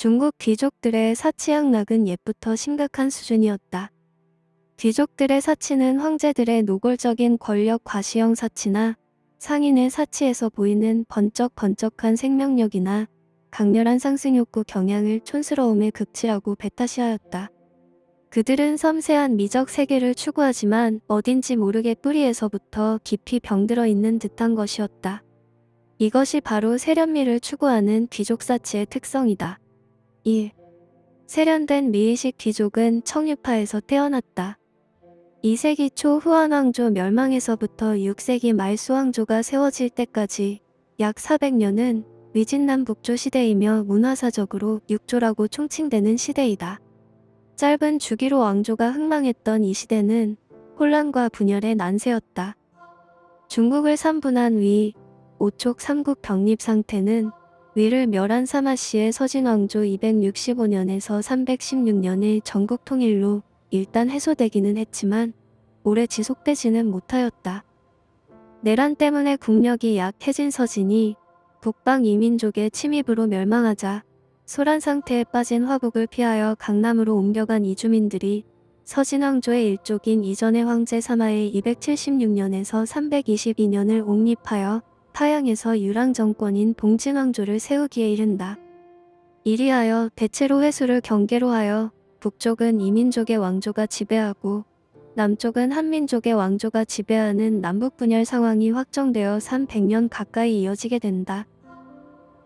중국 귀족들의 사치 양락은 옛부터 심각한 수준이었다. 귀족들의 사치는 황제들의 노골적인 권력 과시형 사치나 상인의 사치에서 보이는 번쩍번쩍한 생명력이나 강렬한 상승욕구 경향을 촌스러움에 극치하고 배타시하였다. 그들은 섬세한 미적 세계를 추구하지만 어딘지 모르게 뿌리에서부터 깊이 병들어 있는 듯한 것이었다. 이것이 바로 세련미를 추구하는 귀족사치의 특성이다. 1. 세련된 미의식 귀족은 청유파에서 태어났다. 2세기 초 후한왕조 멸망에서부터 6세기 말 수왕조가 세워질 때까지 약 400년은 위진남 북조 시대이며 문화사적으로 육조라고 총칭되는 시대이다. 짧은 주기로 왕조가 흥망했던 이 시대는 혼란과 분열의 난세였다. 중국을 3분한 위, 오촉 삼국 병립 상태는 위를 멸한 사마씨의 서진왕조 265년에서 316년의 전국 통일로 일단 해소되기는 했지만 오래 지속되지는 못하였다. 내란 때문에 국력이 약해진 서진이 북방 이민족의 침입으로 멸망하자 소란 상태에 빠진 화북을 피하여 강남으로 옮겨간 이주민들이 서진왕조의 일족인 이전의 황제 사마의 276년에서 322년을 옹립하여 타양에서 유랑 정권인 봉진왕조를 세우기에 이른다. 이리하여 대체로 회수를 경계로 하여 북쪽은 이민족의 왕조가 지배하고 남쪽은 한민족의 왕조가 지배하는 남북 분열 상황이 확정되어 300년 가까이 이어지게 된다.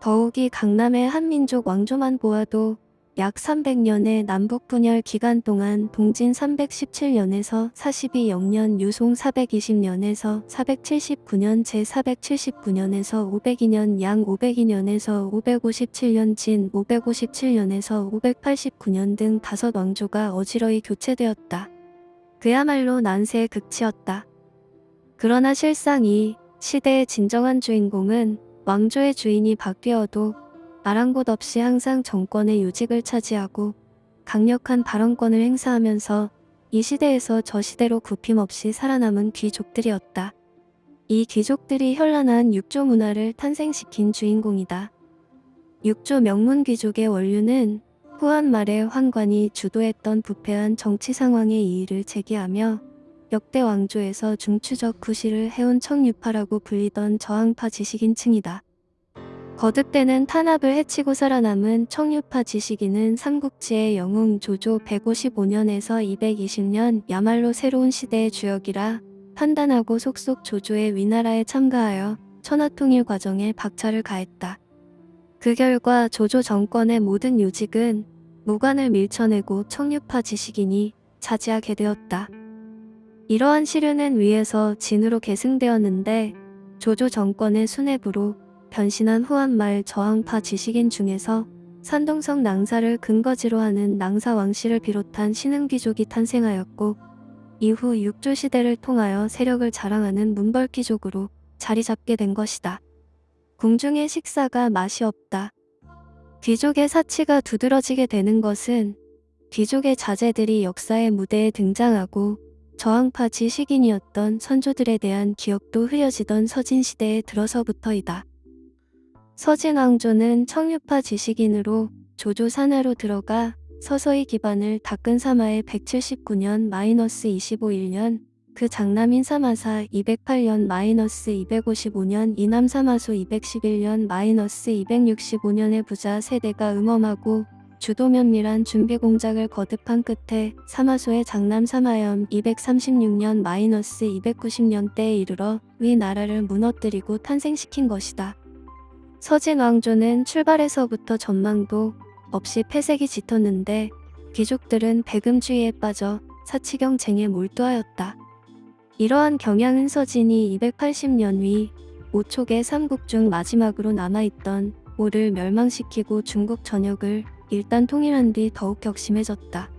더욱이 강남의 한민족 왕조만 보아도 약 300년의 남북 분열 기간 동안 동진 317년에서 42영년 유송 420년에서 479년 제 479년에서 502년 양 502년에서 557년 진 557년에서 589년 등 다섯 왕조가 어지러이 교체되었다. 그야말로 난세의 극치였다. 그러나 실상 이 시대의 진정한 주인공은 왕조의 주인이 바뀌어도 아랑곳 없이 항상 정권의 요직을 차지하고 강력한 발언권을 행사하면서 이 시대에서 저 시대로 굽힘없이 살아남은 귀족들이었다. 이 귀족들이 현란한 육조 문화를 탄생시킨 주인공이다. 육조 명문 귀족의 원류는 후한 말에 황관이 주도했던 부패한 정치 상황의 이의를 제기하며 역대 왕조에서 중추적 구실을 해온 청유파라고 불리던 저항파 지식인층이다. 거듭되는 탄압을 해치고 살아남은 청유파 지식인은 삼국지의 영웅 조조 155년에서 220년 야말로 새로운 시대의 주역이라 판단하고 속속 조조의 위나라에 참가하여 천하통일 과정에 박차를 가했다. 그 결과 조조 정권의 모든 요직은 무관을 밀쳐내고 청유파 지식인이 차지하게 되었다. 이러한 시류는 위에서 진으로 계승되었는데 조조 정권의 수뇌부로 변신한 후한말 저항파 지식인 중에서 산동성 낭사를 근거지로 하는 낭사 왕씨를 비롯한 신흥귀족이 탄생하였고 이후 육조 시대를 통하여 세력을 자랑하는 문벌귀족으로 자리 잡게 된 것이다. 궁중의 식사가 맛이 없다. 귀족의 사치가 두드러지게 되는 것은 귀족의 자제들이 역사의 무대에 등장하고 저항파 지식인이었던 선조들에 대한 기억도 흐려지던 서진시대에 들어서부터이다. 서진왕조는 청유파 지식인으로 조조 산하로 들어가 서서히 기반을 닦은 사마의 179년 마이너스 25일년 그 장남인 사마사 208년 마이너스 255년 이남 사마소 211년 마이너스 265년의 부자 세대가 음험하고 주도 면밀한 준비 공작을 거듭한 끝에 사마소의 장남 사마염 236년 마이너스 290년대에 이르러 위 나라를 무너뜨리고 탄생시킨 것이다. 서진 왕조는 출발에서부터 전망도 없이 폐색이 짙었는데 귀족들은 배금주의에 빠져 사치경쟁에 몰두하였다. 이러한 경향은 서진이 280년 위 5촉의 삼국 중 마지막으로 남아있던 오를 멸망시키고 중국 전역을 일단 통일한 뒤 더욱 격심해졌다.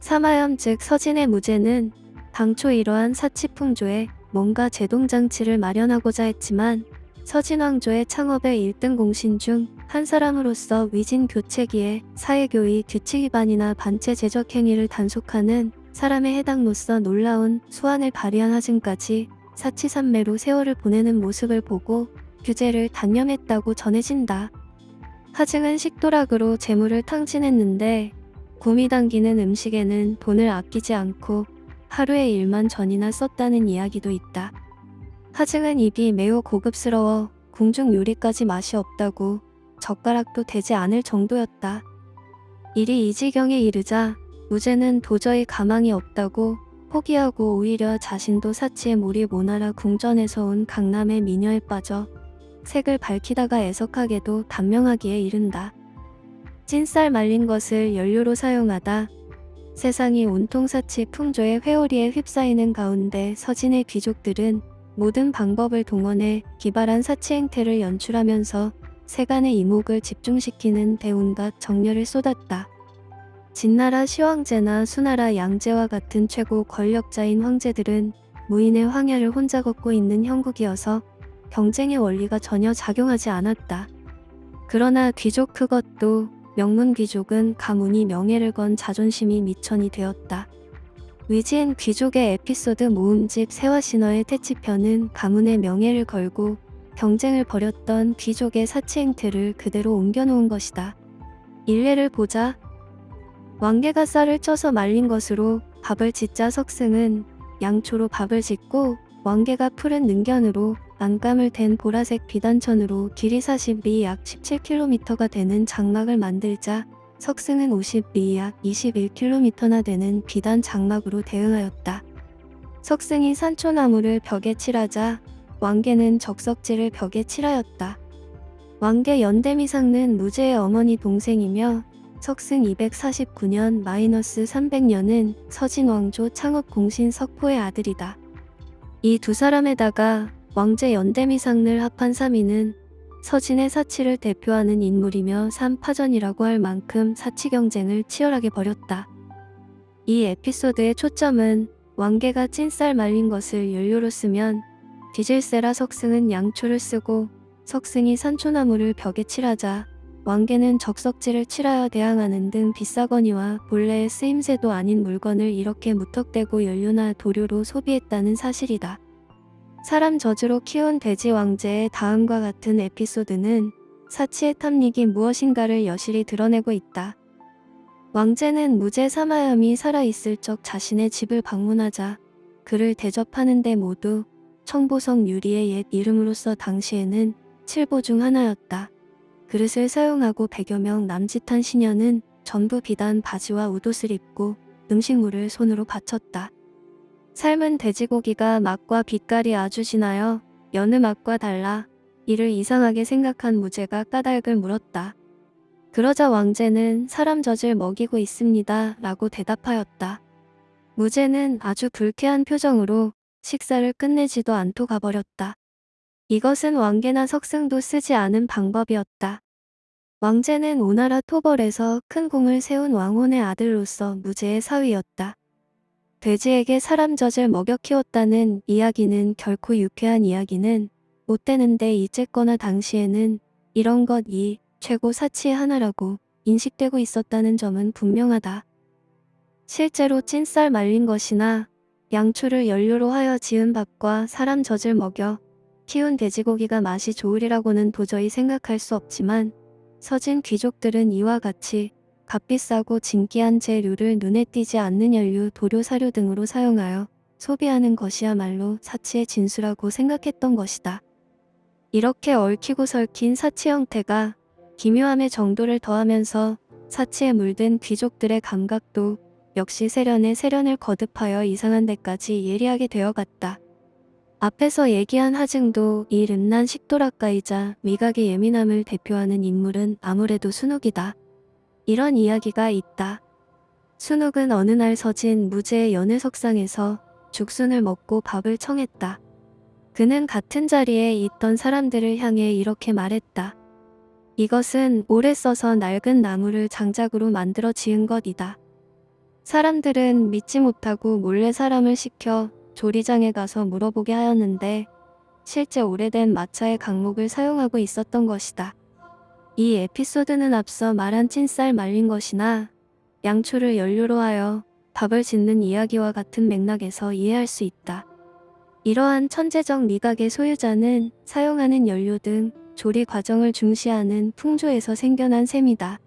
사마염 즉 서진의 무죄는 당초 이러한 사치풍조에 뭔가 제동장치를 마련하고자 했지만 서진왕조의 창업의 1등 공신 중 한 사람으로서 위진 교체기에 사회교의 규칙 위반이나 반체 제적 행위를 단속하는 사람의 해당로서 놀라운 수완을 발휘한 하증까지 사치산매로 세월을 보내는 모습을 보고 규제를 단념했다고 전해진다. 하증은 식도락으로 재물을 탕진했는데 곰이 당기는 음식에는 돈을 아끼지 않고 하루에 1만 전이나 썼다는 이야기도 있다. 하증은 입이 매우 고급스러워 궁중 요리까지 맛이 없다고 젓가락도 되지 않을 정도였다. 일이 이 지경에 이르자 무제는 도저히 가망이 없다고 포기하고 오히려 자신도 사치에 몰입 오나라 궁전에서 온 강남의 미녀에 빠져 색을 밝히다가 애석하게도 단명하기에 이른다. 찐쌀 말린 것을 연료로 사용하다 세상이 온통 사치 풍조의 회오리에 휩싸이는 가운데 서진의 귀족들은 모든 방법을 동원해 기발한 사치 행태를 연출하면서 세간의 이목을 집중시키는 대운과 정열을 쏟았다. 진나라 시황제나 수나라 양제와 같은 최고 권력자인 황제들은 무인의 황야를 혼자 걷고 있는 형국이어서 경쟁의 원리가 전혀 작용하지 않았다. 그러나 귀족 그것도 명문 귀족은 가문이 명예를 건 자존심이 미천이 되었다. 위지엔 귀족의 에피소드 모음집 세화신화의 태치편은 가문의 명예를 걸고 경쟁을 벌였던 귀족의 사치 행태를 그대로 옮겨놓은 것이다. 일례를 보자 왕개가 쌀을 쪄서 말린 것으로 밥을 짓자 석승은 양초로 밥을 짓고 왕개가 푸른 능견으로 안감을 댄 보라색 비단천으로 길이 40리 약 17km가 되는 장막을 만들자 석승은 50리 약 21km나 되는 비단 장막으로 대응하였다. 석승이 산초나무를 벽에 칠하자 왕개는 적석지를 벽에 칠하였다. 왕개 연대미상는 무제의 어머니 동생이며 석승 249년 마이너스 300년은 서진왕조 창업 공신 석포의 아들이다. 이 두 사람에다가 왕제 연대미상을 합한 3위는 서진의 사치를 대표하는 인물이며 삼파전이라고 할 만큼 사치 경쟁을 치열하게 벌였다. 이 에피소드의 초점은 왕개가 찐쌀 말린 것을 연료로 쓰면 디질세라 석승은 양초를 쓰고 석승이 산초나무를 벽에 칠하자 왕개는 적석지를 칠하여 대항하는 등 비싸거니와 본래의 쓰임새도 아닌 물건을 이렇게 무턱대고 연료나 도료로 소비했다는 사실이다. 사람 저주로 키운 돼지 왕제의 다음과 같은 에피소드는 사치의 탐닉이 무엇인가를 여실히 드러내고 있다. 왕제는 무제 사마염이 살아있을 적 자신의 집을 방문하자 그를 대접하는데 모두 청보성 유리의 옛 이름으로서 당시에는 칠보 중 하나였다. 그릇을 사용하고 100여 명 남짓한 시녀는 전부 비단 바지와 웃옷을 입고 음식물을 손으로 바쳤다. 삶은 돼지고기가 맛과 빛깔이 아주 진하여 여느 맛과 달라 이를 이상하게 생각한 무제가 까닭을 물었다. 그러자 왕제는 사람 젖을 먹이고 있습니다 라고 대답하였다. 무제는 아주 불쾌한 표정으로 식사를 끝내지도 않고 가버렸다. 이것은 왕계나 석승도 쓰지 않은 방법이었다. 왕제는 오나라 토벌에서 큰 공을 세운 왕혼의 아들로서 무제의 사위였다. 돼지에게 사람 젖을 먹여 키웠다는 이야기는 결코 유쾌한 이야기는 못 되는데 이쨌거나 당시에는 이런 것 이 최고 사치의 하나라고 인식되고 있었다는 점은 분명하다. 실제로 찐쌀 말린 것이나 양초를 연료로 하여 지은 밥과 사람 젖을 먹여 키운 돼지고기가 맛이 좋으리라고는 도저히 생각할 수 없지만 서진 귀족들은 이와 같이 값비싸고 진기한 재료를 눈에 띄지 않는 연료, 도료, 사료 등으로 사용하여 소비하는 것이야말로 사치의 진수라고 생각했던 것이다. 이렇게 얽히고 설킨 사치 형태가 기묘함의 정도를 더하면서 사치에 물든 귀족들의 감각도 역시 세련의 세련을 거듭하여 이상한 데까지 예리하게 되어갔다. 앞에서 얘기한 하증도 이 름난 식도락가이자 미각의 예민함을 대표하는 인물은 아무래도 순욱이다. 이런 이야기가 있다. 순욱은 어느 날 서진 무제의 연회석상에서 죽순을 먹고 밥을 청했다. 그는 같은 자리에 있던 사람들을 향해 이렇게 말했다. 이것은 오래 써서 낡은 나무를 장작으로 만들어 지은 것이다. 사람들은 믿지 못하고 몰래 사람을 시켜 조리장에 가서 물어보게 하였는데 실제 오래된 마차의 강목을 사용하고 있었던 것이다. 이 에피소드는 앞서 말한 찐쌀 말린 것이나 양초를 연료로 하여 밥을 짓는 이야기와 같은 맥락에서 이해할 수 있다. 이러한 천재적 미각의 소유자는 사용하는 연료 등 조리 과정을 중시하는 풍조에서 생겨난 셈이다.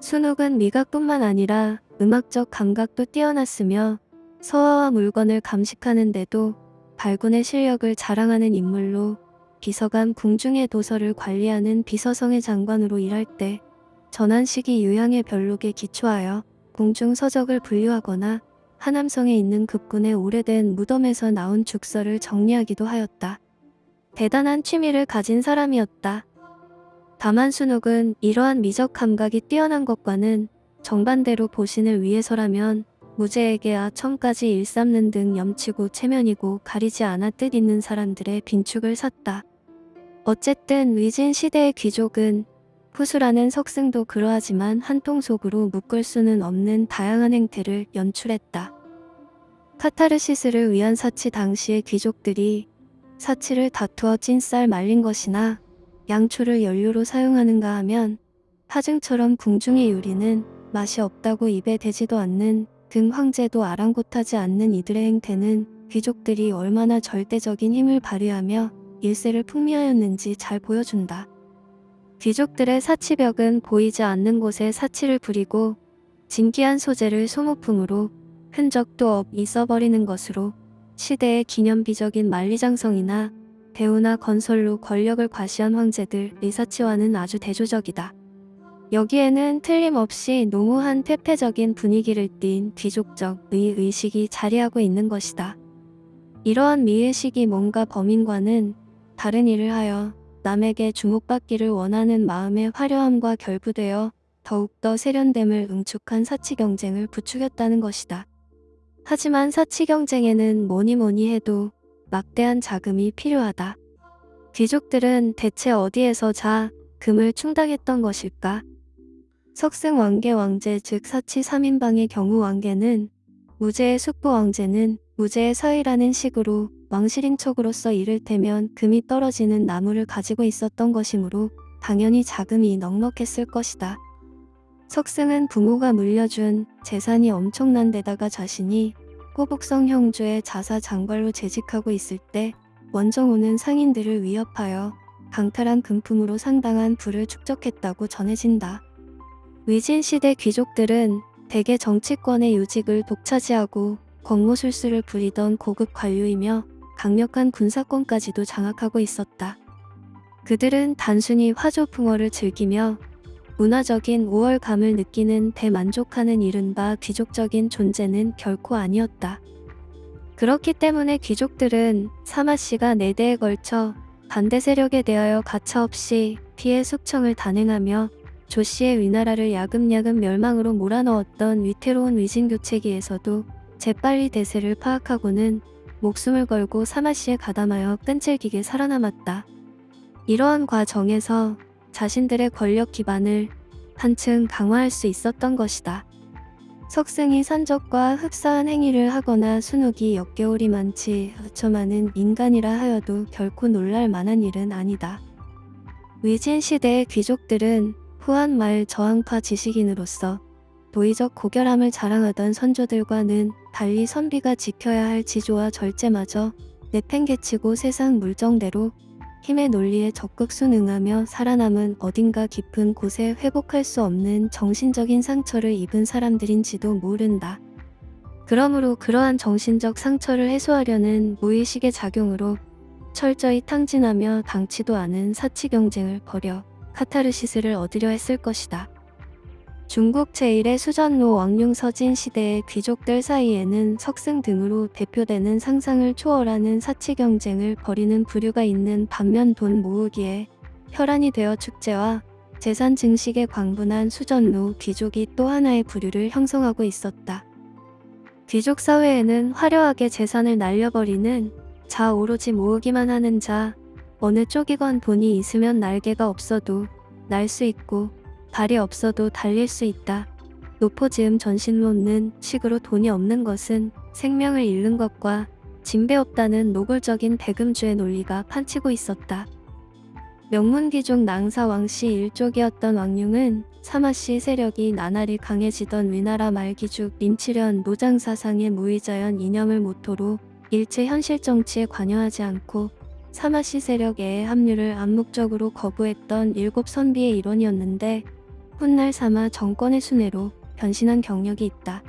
순옥은 미각뿐만 아니라 음악적 감각도 뛰어났으며 서화와 물건을 감식하는데도 발군의 실력을 자랑하는 인물로 비서관 궁중의 도서를 관리하는 비서성의 장관으로 일할 때 전한식이 유양의 별록에 기초하여 궁중 서적을 분류하거나 하남성에 있는 급군의 오래된 무덤에서 나온 죽서를 정리하기도 하였다. 대단한 취미를 가진 사람이었다. 다만 순옥은 이러한 미적 감각이 뛰어난 것과는 정반대로 보신을 위해서라면 무죄에게야 첨까지 일삼는 등 염치고 체면이고 가리지 않아 뜻 있는 사람들의 빈축을 샀다. 어쨌든 위진 시대의 귀족은 후수라는 석승도 그러하지만 한통 속으로 묶을 수는 없는 다양한 행태를 연출했다. 카타르시스를 위한 사치 당시의 귀족들이 사치를 다투어 찐 쌀 말린 것이나 양초를 연료로 사용하는가 하면 하증처럼 궁중의 요리는 맛이 없다고 입에 대지도 않는 등 황제도 아랑곳하지 않는 이들의 행태는 귀족들이 얼마나 절대적인 힘을 발휘하며 일세를 풍미하였는지 잘 보여준다. 귀족들의 사치벽은 보이지 않는 곳에 사치를 부리고 진귀한 소재를 소모품으로 흔적도 없이 써버리는 것으로 시대의 기념비적인 만리장성이나 배우나 건설로 권력을 과시한 황제들 리사치와는 아주 대조적이다. 여기에는 틀림없이 농후한 퇴폐적인 분위기를 띤 귀족적 의의식이 자리하고 있는 것이다. 이러한 미의식이 뭔가 범인과는 다른 일을 하여 남에게 주목받기를 원하는 마음의 화려함과 결부되어 더욱더 세련됨을 응축한 사치 경쟁을 부추겼다는 것이다. 하지만 사치 경쟁에는 뭐니 뭐니 해도 막대한 자금이 필요하다. 귀족들은 대체 어디에서 자 금을 충당했던 것일까? 석승 왕계 왕제 즉 사치 3인방의 경우 왕계는 무제의 숙부 왕제는 무제의 서이라는 식으로 왕실인 척으로서 이를테면 금이 떨어지는 나무를 가지고 있었던 것이므로 당연히 자금이 넉넉했을 것이다. 석승은 부모가 물려준 재산이 엄청난 데다가 자신이 호북성 형주의 자사 장관로 재직하고 있을 때 원정오는 상인들을 위협하여 강탈한 금품으로 상당한 부를 축적했다고 전해진다. 위진시대 귀족들은 대개 정치권의 요직을 독차지하고 권모술수를 부리던 고급 관료이며 강력한 군사권까지도 장악하고 있었다. 그들은 단순히 화조풍어를 즐기며 문화적인 우월감을 느끼는 대만족하는 이른바 귀족적인 존재는 결코 아니었다. 그렇기 때문에 귀족들은 사마씨가 네 대에 걸쳐 반대 세력에 대하여 가차없이 피해 숙청을 단행하며 조씨의 위나라를 야금야금 멸망으로 몰아넣었던 위태로운 위진교체기에서도 재빨리 대세를 파악하고는 목숨을 걸고 사마시에 가담하여 끈질기게 살아남았다. 이러한 과정에서 자신들의 권력 기반을 한층 강화할 수 있었던 것이다. 석승이 산적과 흡사한 행위를 하거나 순욱이 역겨울이 많지 어쩌마는 인간이라 하여도 결코 놀랄 만한 일은 아니다. 위진 시대의 귀족들은 후한 말 저항파 지식인으로서 도의적 고결함을 자랑하던 선조들과는 달리 선비가 지켜야 할 지조와 절제마저 내팽개치고 세상 물정대로 힘의 논리에 적극 순응하며 살아남은 어딘가 깊은 곳에 회복할 수 없는 정신적인 상처를 입은 사람들인지도 모른다. 그러므로 그러한 정신적 상처를 해소하려는 무의식의 작용으로 철저히 탕진하며 당치도 않은 사치 경쟁을 벌여 카타르시스를 얻으려 했을 것이다. 중국 제1의 수전로 왕융서진 시대의 귀족들 사이에는 석승 등으로 대표되는 상상을 초월하는 사치 경쟁을 벌이는 부류가 있는 반면 돈 모으기에 혈안이 되어 축제와 재산 증식에 광분한 수전로 귀족이 또 하나의 부류를 형성하고 있었다. 귀족 사회에는 화려하게 재산을 날려버리는 자 오로지 모으기만 하는 자 어느 쪽이건 돈이 있으면 날개가 없어도 날 수 있고 발이 없어도 달릴 수 있다. 노포지음 전신론는 식으로 돈이 없는 것은 생명을 잃는 것과 진배 없다는 노골적인 대금주의 논리가 판치고 있었다. 명문귀족 낭사 왕씨 일족이었던 왕융은 사마씨 세력이 나날이 강해지던 위나라 말기죽 민치련 노장사상의 무의자연 이념을 모토로 일체 현실 정치에 관여하지 않고 사마시 세력의 합류를 암묵적으로 거부했던 일곱 선비의 일원이었는데 훗날 사마 정권의 순회로 변신한 경력이 있다.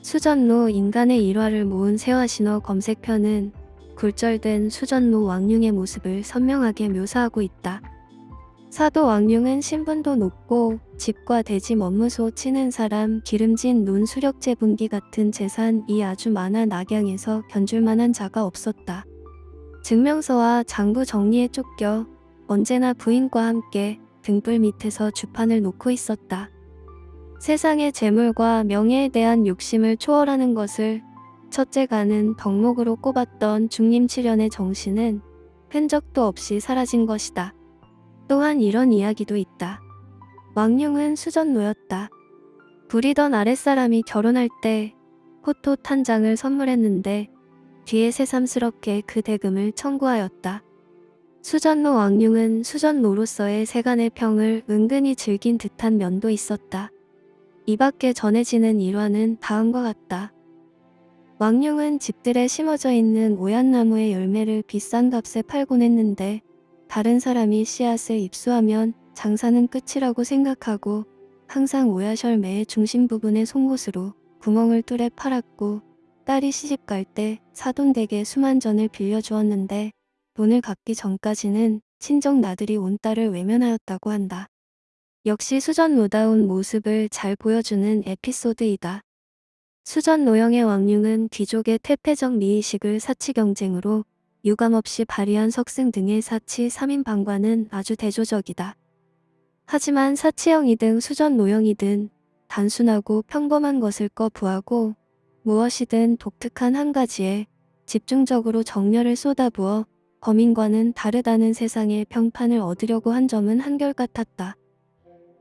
수전로 인간의 일화를 모은 세화신어 검색편은 굴절된 수전로 왕룡의 모습을 선명하게 묘사하고 있다. 사도 왕룡은 신분도 높고 집과 대지 먼무소 치는 사람 기름진 논 수력제 분기 같은 재산이 아주 많아 낙양에서 견줄 만한 자가 없었다. 증명서와 장부 정리에 쫓겨 언제나 부인과 함께 등불 밑에서 주판을 놓고 있었다. 세상의 재물과 명예에 대한 욕심을 초월하는 것을 첫째 가는 덕목으로 꼽았던 중림칠연의 정신은 흔적도 없이 사라진 것이다. 또한 이런 이야기도 있다. 왕룡은 수전노였다. 부리던 아랫사람이 결혼할 때 호토 한 장을 선물했는데 뒤에 새삼스럽게 그 대금을 청구하였다. 수전노 왕룡은 수전노로서의 세간의 평을 은근히 즐긴 듯한 면도 있었다. 이 밖에 전해지는 일화는 다음과 같다. 왕룡은 집들에 심어져 있는 오얏나무의 열매를 비싼 값에 팔곤 했는데 다른 사람이 씨앗을 입수하면 장사는 끝이라고 생각하고 항상 오얏 열매의 중심 부분의 송곳으로 구멍을 뚫어 팔았고 딸이 시집 갈 때 사돈댁에 수만 전을 빌려주었는데 돈을 갚기 전까지는 친정 나들이 온 딸을 외면하였다고 한다. 역시 수전노다운 모습을 잘 보여주는 에피소드이다. 수전노형의 왕융은 귀족의 퇴폐적 미의식을 사치 경쟁으로 유감없이 발휘한 석숭 등의 사치 3인방과는 아주 대조적이다. 하지만 사치형이든 수전 노형이든 단순하고 평범한 것을 거부하고 무엇이든 독특한 한 가지에 집중적으로 정열을 쏟아부어 범인과는 다르다는 세상의 평판을 얻으려고 한 점은 한결같았다.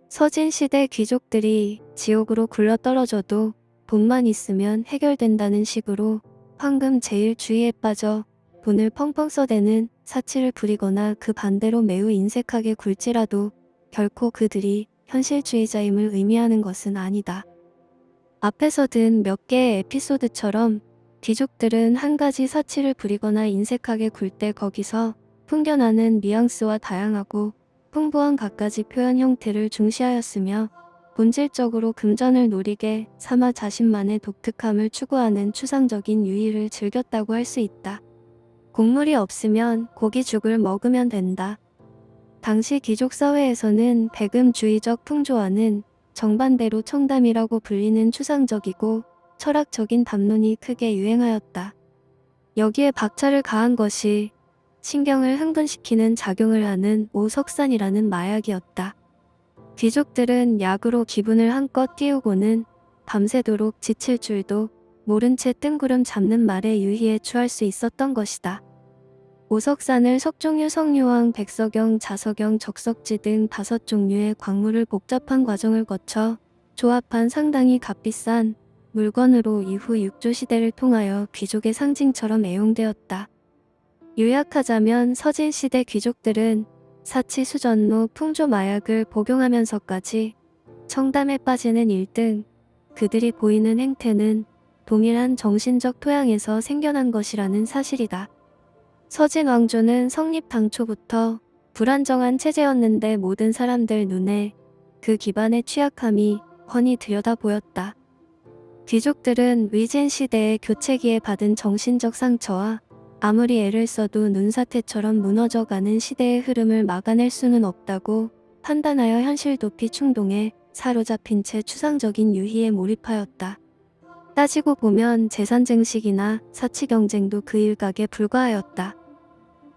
서진시대 귀족들이 지옥으로 굴러떨어져도 돈만 있으면 해결된다는 식으로 황금 제일 주의에 빠져 돈을 펑펑 써대는 사치를 부리거나 그 반대로 매우 인색하게 굴지라도 결코 그들이 현실주의자임을 의미하는 것은 아니다. 앞에서 든 몇 개의 에피소드처럼 귀족들은 한 가지 사치를 부리거나 인색하게 굴 때 거기서 풍겨나는 뉘앙스와 다양하고 풍부한 갖가지 표현 형태를 중시하였으며 본질적으로 금전을 노리게 삼아 자신만의 독특함을 추구하는 추상적인 유의를 즐겼다고 할 수 있다. 곡물이 없으면 고기죽을 먹으면 된다. 당시 귀족 사회에서는 배금주의적 풍조와는 정반대로 청담이라고 불리는 추상적이고 철학적인 담론이 크게 유행하였다. 여기에 박차를 가한 것이 신경을 흥분시키는 작용을 하는 오석산이라는 마약이었다. 귀족들은 약으로 기분을 한껏 띄우고는 밤새도록 지칠 줄도 모른 채 뜬구름 잡는 말에 유희에 취할 수 있었던 것이다. 오석산을 석종유, 성유황, 백석영, 자석영, 적석지 등 다섯 종류의 광물을 복잡한 과정을 거쳐 조합한 상당히 값비싼 물건으로 이후 육조 시대를 통하여 귀족의 상징처럼 애용되었다. 요약하자면 서진시대 귀족들은 사치 수전로 풍조 마약을 복용하면서까지 청담에 빠지는 1등 그들이 보이는 행태는 동일한 정신적 토양에서 생겨난 것이라는 사실이다. 서진 왕조는 성립 당초부터 불안정한 체제였는데 모든 사람들 눈에 그 기반의 취약함이 훤히 들여다 보였다. 귀족들은 위진 시대의 교체기에 받은 정신적 상처와 아무리 애를 써도 눈사태처럼 무너져가는 시대의 흐름을 막아낼 수는 없다고 판단하여 현실 도피 충동에 사로잡힌 채 추상적인 유희에 몰입하였다. 따지고 보면 재산 증식이나 사치 경쟁도 그 일각에 불과하였다.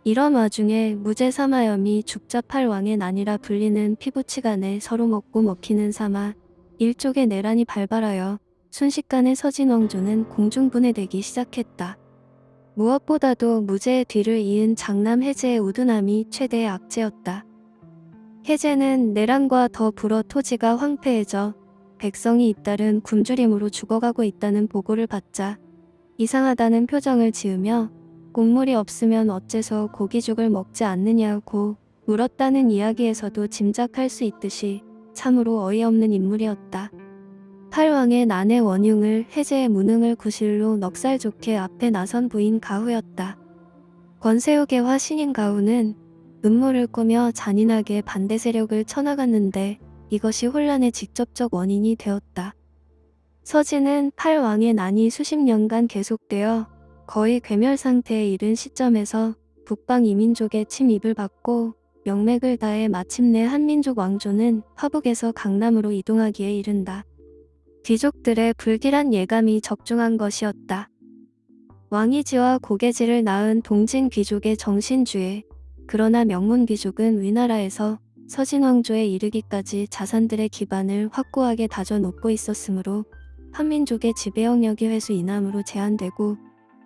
이런 와중에 무제사마염이 죽자 팔왕의 난이라 불리는 피부치간에 서로 먹고 먹히는 삼아 일족의 내란이 발발하여 순식간에 서진왕조는 공중분해되기 시작했다. 무엇보다도 무제의 뒤를 이은 장남 해제의 우둔함이 최대의 악재였다. 해제는 내란과 더 불어 토지가 황폐해져 백성이 잇따른 굶주림으로 죽어가고 있다는 보고를 받자 이상하다는 표정을 지으며 곡물이 없으면 어째서 고기죽을 먹지 않느냐고 물었다는 이야기에서도 짐작할 수 있듯이 참으로 어이없는 인물이었다. 팔왕의 난의 원흉을 해제의 무능을 구실로 넉살 좋게 앞에 나선 부인 가후였다. 권세욱의 화신인 가우는 음모를 꾸며 잔인하게 반대 세력을 쳐나갔는데 이것이 혼란의 직접적 원인이 되었다. 서진은 팔왕의 난이 수십 년간 계속되어 거의 괴멸 상태에 이른 시점에서 북방 이민족의 침입을 받고 명맥을 다해 마침내 한민족 왕조는 화북에서 강남으로 이동하기에 이른다. 귀족들의 불길한 예감이 적중한 것이었다. 왕이지와 고개지를 낳은 동진 귀족의 정신주에 그러나 명문 귀족은 위나라에서 서진 왕조에 이르기까지 자산들의 기반을 확고하게 다져놓고 있었으므로 한민족의 지배 영역이 회수 이남으로 제한되고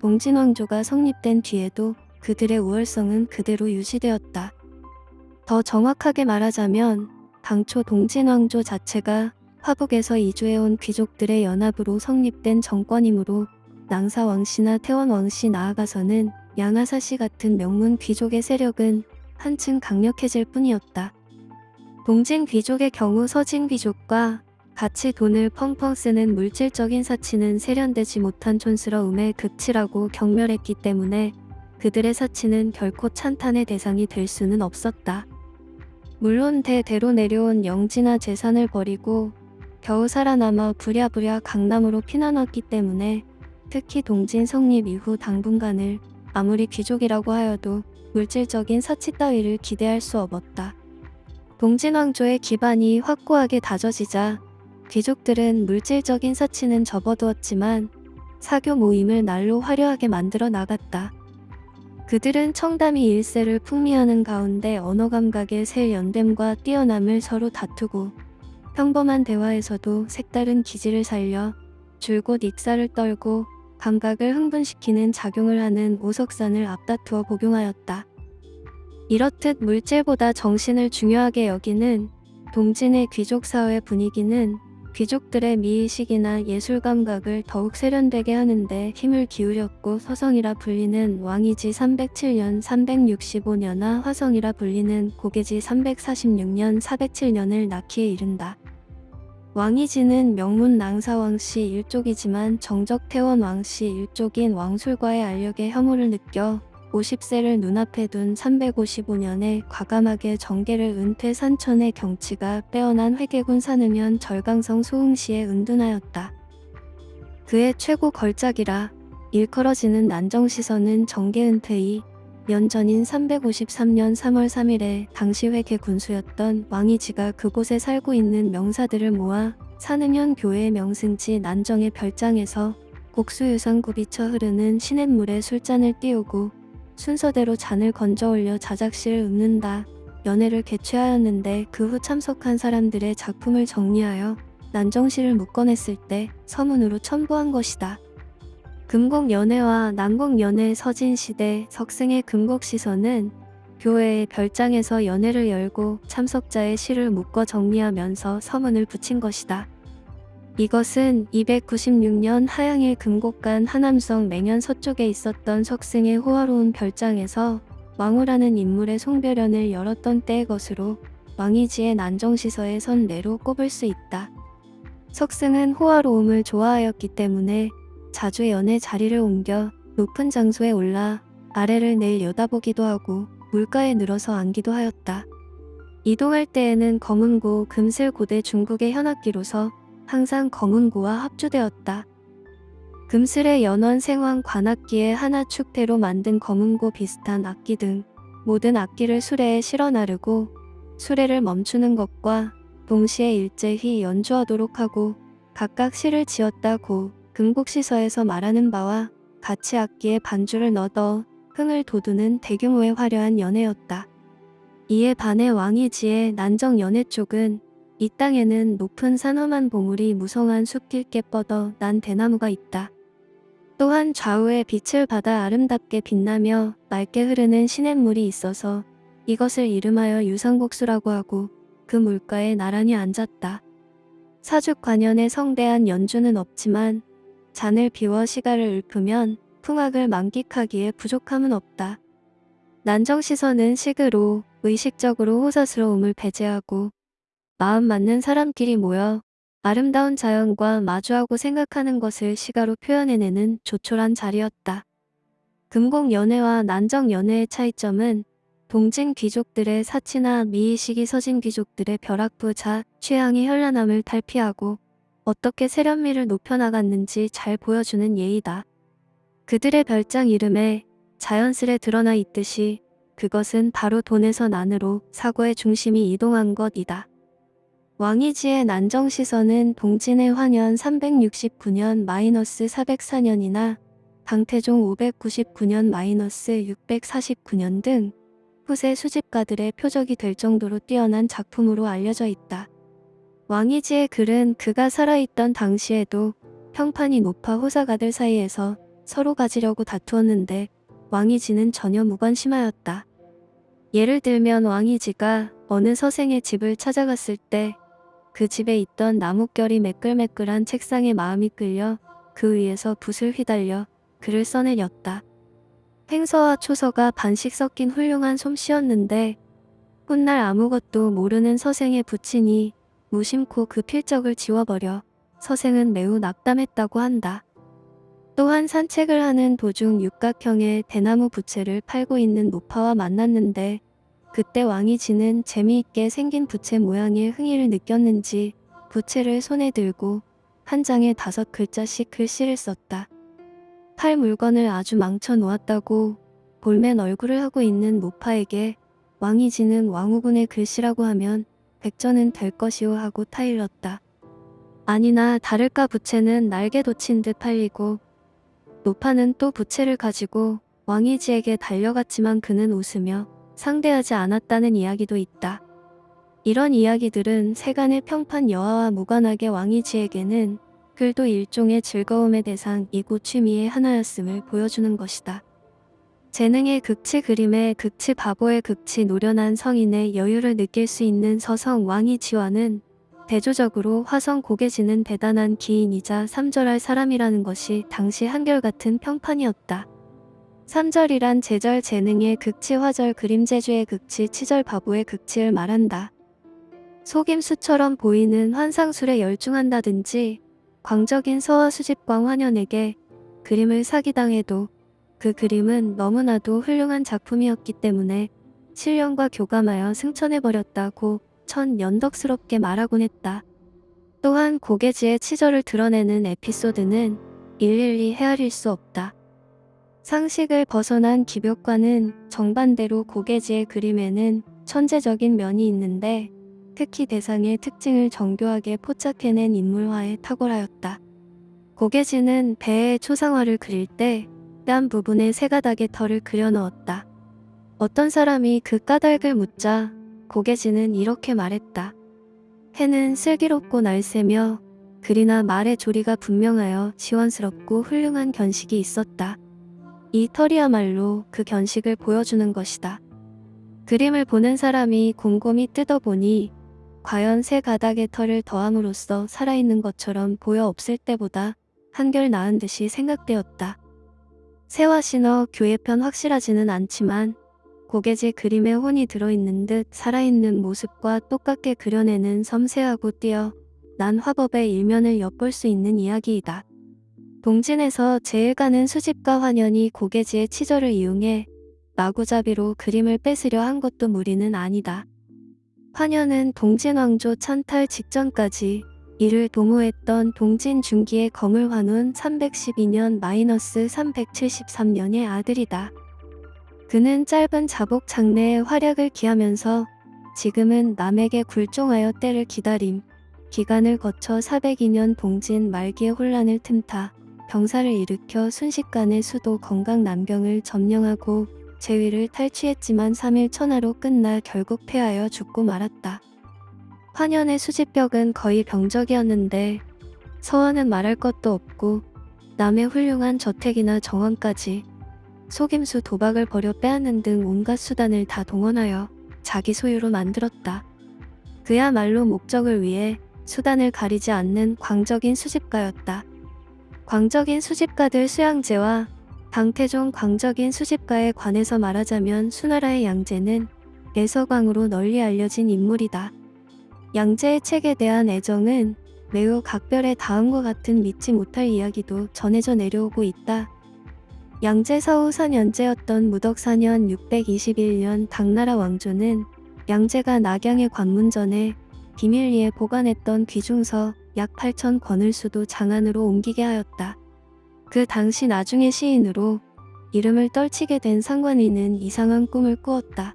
동진 왕조가 성립된 뒤에도 그들의 우월성은 그대로 유지되었다. 더 정확하게 말하자면 당초 동진 왕조 자체가 화북에서 이주해온 귀족들의 연합으로 성립된 정권이므로 낭사 왕씨나 태원 왕씨 나아가서는 양하사 씨 같은 명문 귀족의 세력은 한층 강력해질 뿐이었다. 동진 귀족의 경우 서진 귀족과 같이 돈을 펑펑 쓰는 물질적인 사치는 세련되지 못한 촌스러움의 극치라고 경멸했기 때문에 그들의 사치는 결코 찬탄의 대상이 될 수는 없었다. 물론 대대로 내려온 영지나 재산을 버리고 겨우 살아남아 부랴부랴 강남으로 피난왔기 때문에 특히 동진 성립 이후 당분간을 아무리 귀족이라고 하여도 물질적인 사치 따위를 기대할 수 없었다. 동진 왕조의 기반이 확고하게 다져지자 귀족들은 물질적인 사치는 접어두었지만 사교 모임을 날로 화려하게 만들어 나갔다. 그들은 청담이 일세를 풍미하는 가운데 언어 감각의 새 연댐과 뛰어남을 서로 다투고 평범한 대화에서도 색다른 기질을 살려 줄곧 익사를 떨고 감각을 흥분시키는 작용을 하는 오석산을 앞다투어 복용하였다. 이렇듯 물질보다 정신을 중요하게 여기는 동진의 귀족사회 분위기는 귀족들의 미의식이나 예술 감각을 더욱 세련되게 하는데 힘을 기울였고 서성이라 불리는 왕이지 307년 365년아 화성이라 불리는 고개지 346년 407년을 낳기에 이른다. 왕이지는 명문 낭사왕씨 일족이지만 정적 태원 왕씨 일족인 왕술과의 알력에 혐오를 느껴 50세를 눈앞에 둔 355년에 과감하게 정계를 은퇴 산천의 경치가 빼어난 회계군 산으면 절강성 소흥시에 은둔하였다. 그의 최고 걸작이라 일컬어지는 난정시선은 정계 은퇴이 년 전인 353년 3월 3일에 당시 회계 군수였던 왕이지가 그곳에 살고 있는 명사들을 모아 산음현 교회 명승지 난정의 별장에서 곡수유상 굽이쳐 흐르는 시냇물에 술잔을 띄우고 순서대로 잔을 건져 올려 자작시를 읊는다. 연애를 개최하였는데 그 후 참석한 사람들의 작품을 정리하여 난정시를 묶어냈을 때 서문으로 첨부한 것이다. 금곡연애와 난곡연애 서진시대 석승의 금곡시서는 교회의 별장에서 연애를 열고 참석자의 시를 묶어 정리하면서 서문을 붙인 것이다. 이것은 296년 하양일 금곡간 하남성 맹현 서쪽에 있었던 석승의 호화로운 별장에서 왕후라는 인물의 송별연을 열었던 때의 것으로 왕이지의 난정시서의 선례로 꼽을 수 있다. 석승은 호화로움을 좋아하였기 때문에 자주 연애 자리를 옮겨 높은 장소에 올라 아래를 내려다보기도 하고 물가에 늘어서 앉기도 하였다. 이동할 때에는 검은고 금슬고대 중국의 현악기로서 항상 검은고와 합주되었다. 금슬의 연원 생황 관악기에 하나 축대로 만든 검은고 비슷한 악기 등 모든 악기를 수레에 실어 나르고 수레를 멈추는 것과 동시에 일제히 연주하도록 하고 각각 시를 지었다고 금곡시서에서 말하는 바와 같이 악기에 반주를 넣어 흥을 돋우는 대규모의 화려한 연회였다. 이에 반해 왕이지의 난정 연회 쪽은 이 땅에는 높은 산험한 보물이 무성한 숲길게 뻗어 난 대나무가 있다. 또한 좌우에 빛을 받아 아름답게 빛나며 맑게 흐르는 시냇물이 있어서 이것을 이름하여 유상곡수라고 하고 그 물가에 나란히 앉았다. 사죽 관연의 성대한 연주는 없지만 잔을 비워 시가를 읊으면 풍악을 만끽하기에 부족함은 없다. 난정시선은 식으로 의식적으로 호사스러움을 배제하고 마음 맞는 사람끼리 모여 아름다운 자연과 마주하고 생각하는 것을 시가로 표현해내는 조촐한 자리였다. 금공 연애와 난정 연애의 차이점은 동진 귀족들의 사치나 미의식이 서진 귀족들의 벼락부자 취향이 현란함을 탈피하고 어떻게 세련미를 높여나갔는지 잘 보여주는 예이다. 그들의 별장 이름에 자연스레 드러나 있듯이 그것은 바로 돈에서 난으로 사고의 중심이 이동한 것이다. 왕이지의 난정시선은 동진의 환연 369년 마이너스 404년이나 강태종 599년 마이너스 649년 등 후세 수집가들의 표적이 될 정도로 뛰어난 작품으로 알려져 있다. 왕이지의 글은 그가 살아있던 당시에도 평판이 높아 호사가들 사이에서 서로 가지려고 다투었는데 왕이지는 전혀 무관심하였다. 예를 들면 왕이지가 어느 서생의 집을 찾아갔을 때 그 집에 있던 나뭇결이 매끌매끌한 책상에 마음이 끌려 그 위에서 붓을 휘달려 글을 써내렸다. 횡서와 초서가 반씩 섞인 훌륭한 솜씨였는데 훗날 아무것도 모르는 서생에 붙이니 무심코 그 필적을 지워버려 서생은 매우 낙담했다고 한다. 또한 산책을 하는 도중 육각형의 대나무 부채를 팔고 있는 노파와 만났는데 그때 왕이 지는 재미있게 생긴 부채 모양의 흥미를 느꼈는지 부채를 손에 들고 한 장에 다섯 글자씩 글씨를 썼다. 팔 물건을 아주 망쳐 놓았다고 볼멘 얼굴을 하고 있는 노파에게 왕이 지는 왕후군의 글씨라고 하면 백전은 될 것이오 하고 타일렀다. 아니나 다를까 부채는 날개 돋친 듯 팔리고 노파는 또 부채를 가지고 왕이지에게 달려갔지만 그는 웃으며 상대하지 않았다는 이야기도 있다. 이런 이야기들은 세간의 평판 여하와 무관하게 왕이지에게는 글도 일종의 즐거움의 대상이고 취미의 하나였음을 보여주는 것이다. 재능의 극치 그림의 극치 바보의 극치 노련한 성인의 여유를 느낄 수 있는 서성 왕이 지와는 대조적으로 화성 고개지는 대단한 기인이자 삼절할 사람이라는 것이 당시 한결같은 평판이었다. 삼절이란 제절 재능의 극치 화절 그림 제주의 극치 치절 바보의 극치를 말한다. 속임수처럼 보이는 환상술에 열중한다든지 광적인 서화 수집광 환연에게 그림을 사기당해도 그 그림은 너무나도 훌륭한 작품이었기 때문에 실령과 교감하여 승천해버렸다고 천 연덕스럽게 말하곤 했다. 또한 고개지의 치절을 드러내는 에피소드는 일일이 헤아릴 수 없다. 상식을 벗어난 기벽과는 정반대로 고개지의 그림에는 천재적인 면이 있는데 특히 대상의 특징을 정교하게 포착해낸 인물화에 탁월하였다. 고개지는 배의 초상화를 그릴 때 뺨 부분에 세 가닥의 털을 그려 넣었다. 어떤 사람이 그 까닭을 묻자 고개지는 이렇게 말했다. 해는 슬기롭고 날새며 글이나 말의 조리가 분명하여 시원스럽고 훌륭한 견식이 있었다. 이 털이야말로 그 견식을 보여주는 것이다. 그림을 보는 사람이 곰곰이 뜯어보니 과연 새 가닥의 털을 더함으로써 살아있는 것처럼 보여 없을 때보다 한결 나은 듯이 생각되었다. 새와 신어 교회편 확실하지는 않지만 고개지 그림에 혼이 들어있는 듯 살아있는 모습과 똑같게 그려내는 섬세하고 띄어 난 화법의 일면을 엿볼 수 있는 이야기이다. 동진에서 제일 가는 수집가 환연이 고개지의 치절을 이용해 마구잡이로 그림을 뺏으려 한 것도 무리는 아니다. 환연은 동진왕조 찬탈 직전까지 이를 도모했던 동진 중기의 거물 환운 312년 마이너스 373년의 아들이다. 그는 짧은 자복 장래의 활약을 기하면서 지금은 남에게 굴종하여 때를 기다림, 기간을 거쳐 402년 동진 말기의 혼란을 틈타 병사를 일으켜 순식간에 수도 건강 난병을 점령하고 제위를 탈취했지만 3일 천하로 끝나 결국 패하여 죽고 말았다. 환연의 수집벽은 거의 병적이었는데 서원은 말할 것도 없고 남의 훌륭한 저택이나 정원까지 속임수 도박을 벌여 빼앗는 등 온갖 수단을 다 동원하여 자기 소유로 만들었다. 그야말로 목적을 위해 수단을 가리지 않는 광적인 수집가였다. 광적인 수집가들 수양제와 당태종 광적인 수집가에 관해서 말하자면 수나라의 양제는 내서광으로 널리 알려진 인물이다. 양제의 책에 대한 애정은 매우 각별해 다음과 같은 믿지 못할 이야기도 전해져 내려오고 있다. 양제 서후 4년제였던 무덕 4년 621년 당나라 왕조는 양제가 낙양의 관문전에 비밀리에 보관했던 귀중서 약 8천 권을 수도 장안으로 옮기게 하였다. 그 당시 나중에 시인으로 이름을 떨치게 된 상관인은 이상한 꿈을 꾸었다.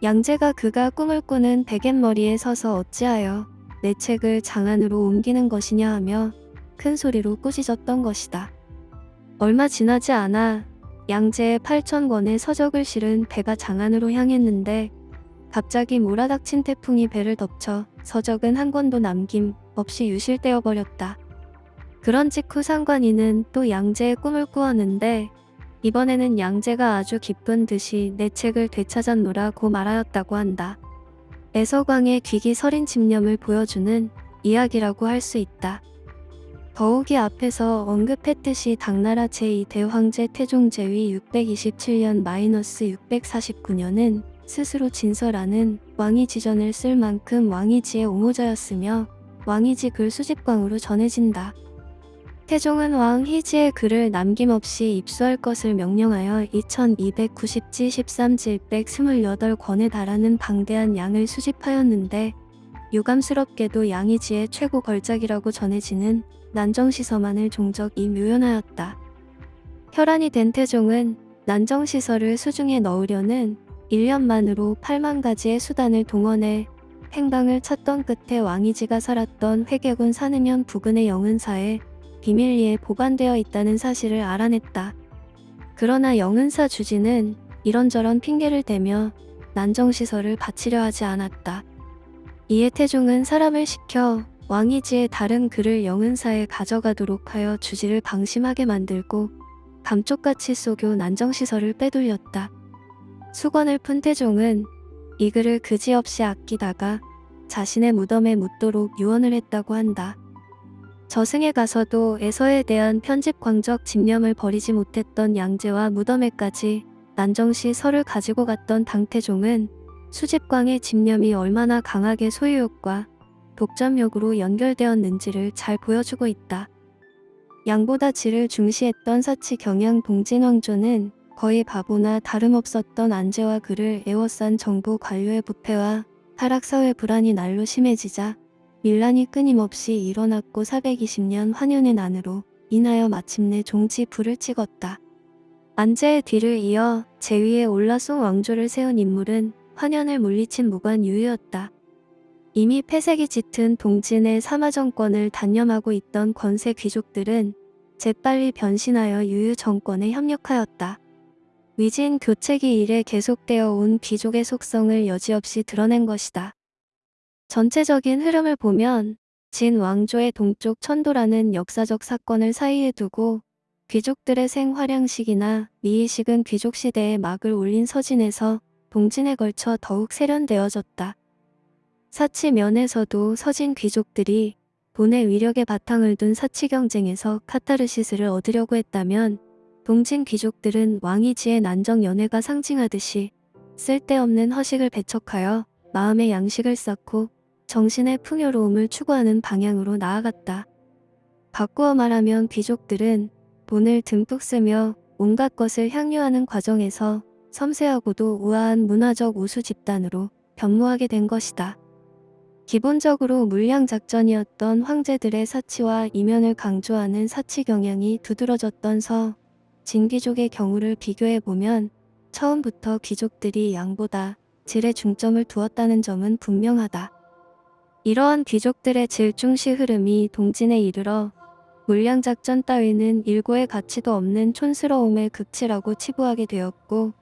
양제가 그가 꿈을 꾸는 베갯머리에 서서 어찌하여 내 책을 장안으로 옮기는 것이냐 하며 큰 소리로 꾸짖었던 것이다. 얼마 지나지 않아 양제의 8천 권의 서적을 실은 배가 장안으로 향했는데 갑자기 몰아닥친 태풍이 배를 덮쳐 서적은 한 권도 남김 없이 유실되어 버렸다. 그런 직후 상관인은 또 양제의 꿈을 꾸었는데 이번에는 양제가 아주 기쁜 듯이 내 책을 되찾았노라고 말하였다고 한다. 애서광의 귀기 서린 집념을 보여주는 이야기라고 할 수 있다. 더욱이 앞에서 언급했듯이 당나라 제2대황제 태종제위 627년 마이너스 649년은 스스로 진설하는 왕이지전을 쓸 만큼 왕이지의 옹호자였으며 왕이지 글 수집광으로 전해진다. 태종은 왕 희지의 글을 남김없이 입수할 것을 명령하여 2290지 13지 128권에 달하는 방대한 양을 수집하였는데 유감스럽게도 양이지의 최고 걸작이라고 전해지는 난정시서만을 종적 이 묘연하였다. 혈안이 된 태종은 난정시서를 수중에 넣으려는 1년만으로 8만 가지의 수단을 동원해 행방을 찾던 끝에 왕이지가 살았던 회계군 산음현 부근의 영은사에 비밀리에 보관되어 있다는 사실을 알아냈다. 그러나 영은사 주지는 이런저런 핑계를 대며 난정시설을 바치려 하지 않았다. 이에 태종은 사람을 시켜 왕이지의 다른 글을 영은사에 가져가도록 하여 주지를 방심하게 만들고 감쪽같이 쏘교 난정시설을 빼돌렸다. 수건을 푼 태종은 이 글을 그지없이 아끼다가 자신의 무덤에 묻도록 유언을 했다고 한다. 저승에 가서도 에서에 대한 편집 광적 집념을 버리지 못했던 양제와 무덤에까지 난정시 설을 가지고 갔던 당태종은 수집광의 집념이 얼마나 강하게 소유욕과 독점욕으로 연결되었는지를 잘 보여주고 있다. 양보다 질을 중시했던 사치 경양 동진왕조는 거의 바보나 다름없었던 안제와 그를 애워싼 정부 관료의 부패와 타락사회 불안이 날로 심해지자 밀란이 끊임없이 일어났고 420년 환연의 난으로 인하여 마침내 종지 불을 찍었다. 안제의 뒤를 이어 제위에 올라송 왕조를 세운 인물은 환연을 물리친 무관 유유였다. 이미 폐색이 짙은 동진의 사마 정권을 단념하고 있던 권세 귀족들은 재빨리 변신하여 유유 정권에 협력하였다. 위진 교체기 이래 계속되어 온 귀족의 속성을 여지없이 드러낸 것이다. 전체적인 흐름을 보면 진 왕조의 동쪽 천도라는 역사적 사건을 사이에 두고 귀족들의 생활양식이나 미의식은 귀족 시대에 막을 올린 서진에서 동진에 걸쳐 더욱 세련되어졌다. 사치 면에서도 서진 귀족들이 돈의 위력에 바탕을 둔 사치 경쟁에서 카타르시스를 얻으려고 했다면 동진 귀족들은 왕이 지의 난정 연회가 상징하듯이 쓸데없는 허식을 배척하여 마음의 양식을 쌓고 정신의 풍요로움을 추구하는 방향으로 나아갔다. 바꾸어 말하면 귀족들은 돈을 듬뿍 쓰며 온갖 것을 향유하는 과정에서 섬세하고도 우아한 문화적 우수 집단으로 변모하게 된 것이다. 기본적으로 물량 작전이었던 황제들의 사치와 이면을 강조하는 사치 경향이 두드러졌던 서 진귀족의 경우를 비교해보면 처음부터 귀족들이 양보다 질에 중점을 두었다는 점은 분명하다. 이러한 귀족들의 질중시 흐름이 동진에 이르러 물량작전 따위는 일고의 가치도 없는 촌스러움의 극치라고 치부하게 되었고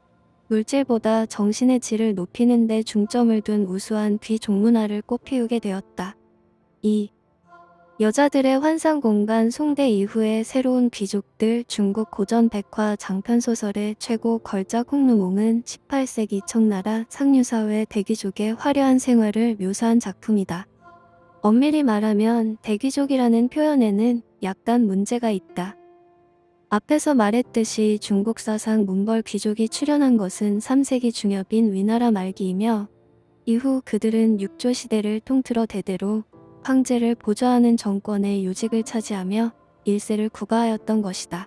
물질보다 정신의 질을 높이는 데 중점을 둔 우수한 귀종문화를 꽃피우게 되었다. 2. 여자들의 환상 공간 송대 이후의 새로운 귀족들 중국 고전 백화 장편소설의 최고 걸작 홍루몽은 18세기 청나라 상류사회 대귀족의 화려한 생활을 묘사한 작품이다. 엄밀히 말하면 대귀족이라는 표현에는 약간 문제가 있다. 앞에서 말했듯이 중국 사상 문벌 귀족이 출현한 것은 3세기 중엽인 위나라 말기이며 이후 그들은 육조 시대를 통틀어 대대로 황제를 보좌하는 정권의 요직을 차지하며 일세를 구가하였던 것이다.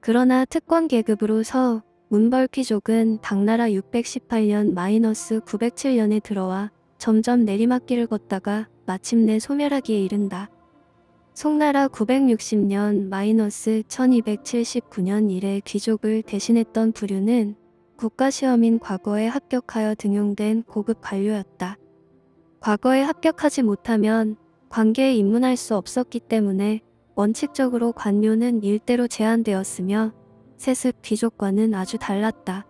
그러나 특권 계급으로서 문벌 귀족은 당나라 618년 마이너스 907년에 들어와 점점 내리막길을 걷다가 마침내 소멸하기에 이른다. 송나라 960년 마이너스 1279년 이래 귀족을 대신했던 부류는 국가시험인 과거에 합격하여 등용된 고급 관료였다. 과거에 합격하지 못하면 관계에 입문할 수 없었기 때문에 원칙적으로 관료는 일대로 제한되었으며 세습 귀족과는 아주 달랐다.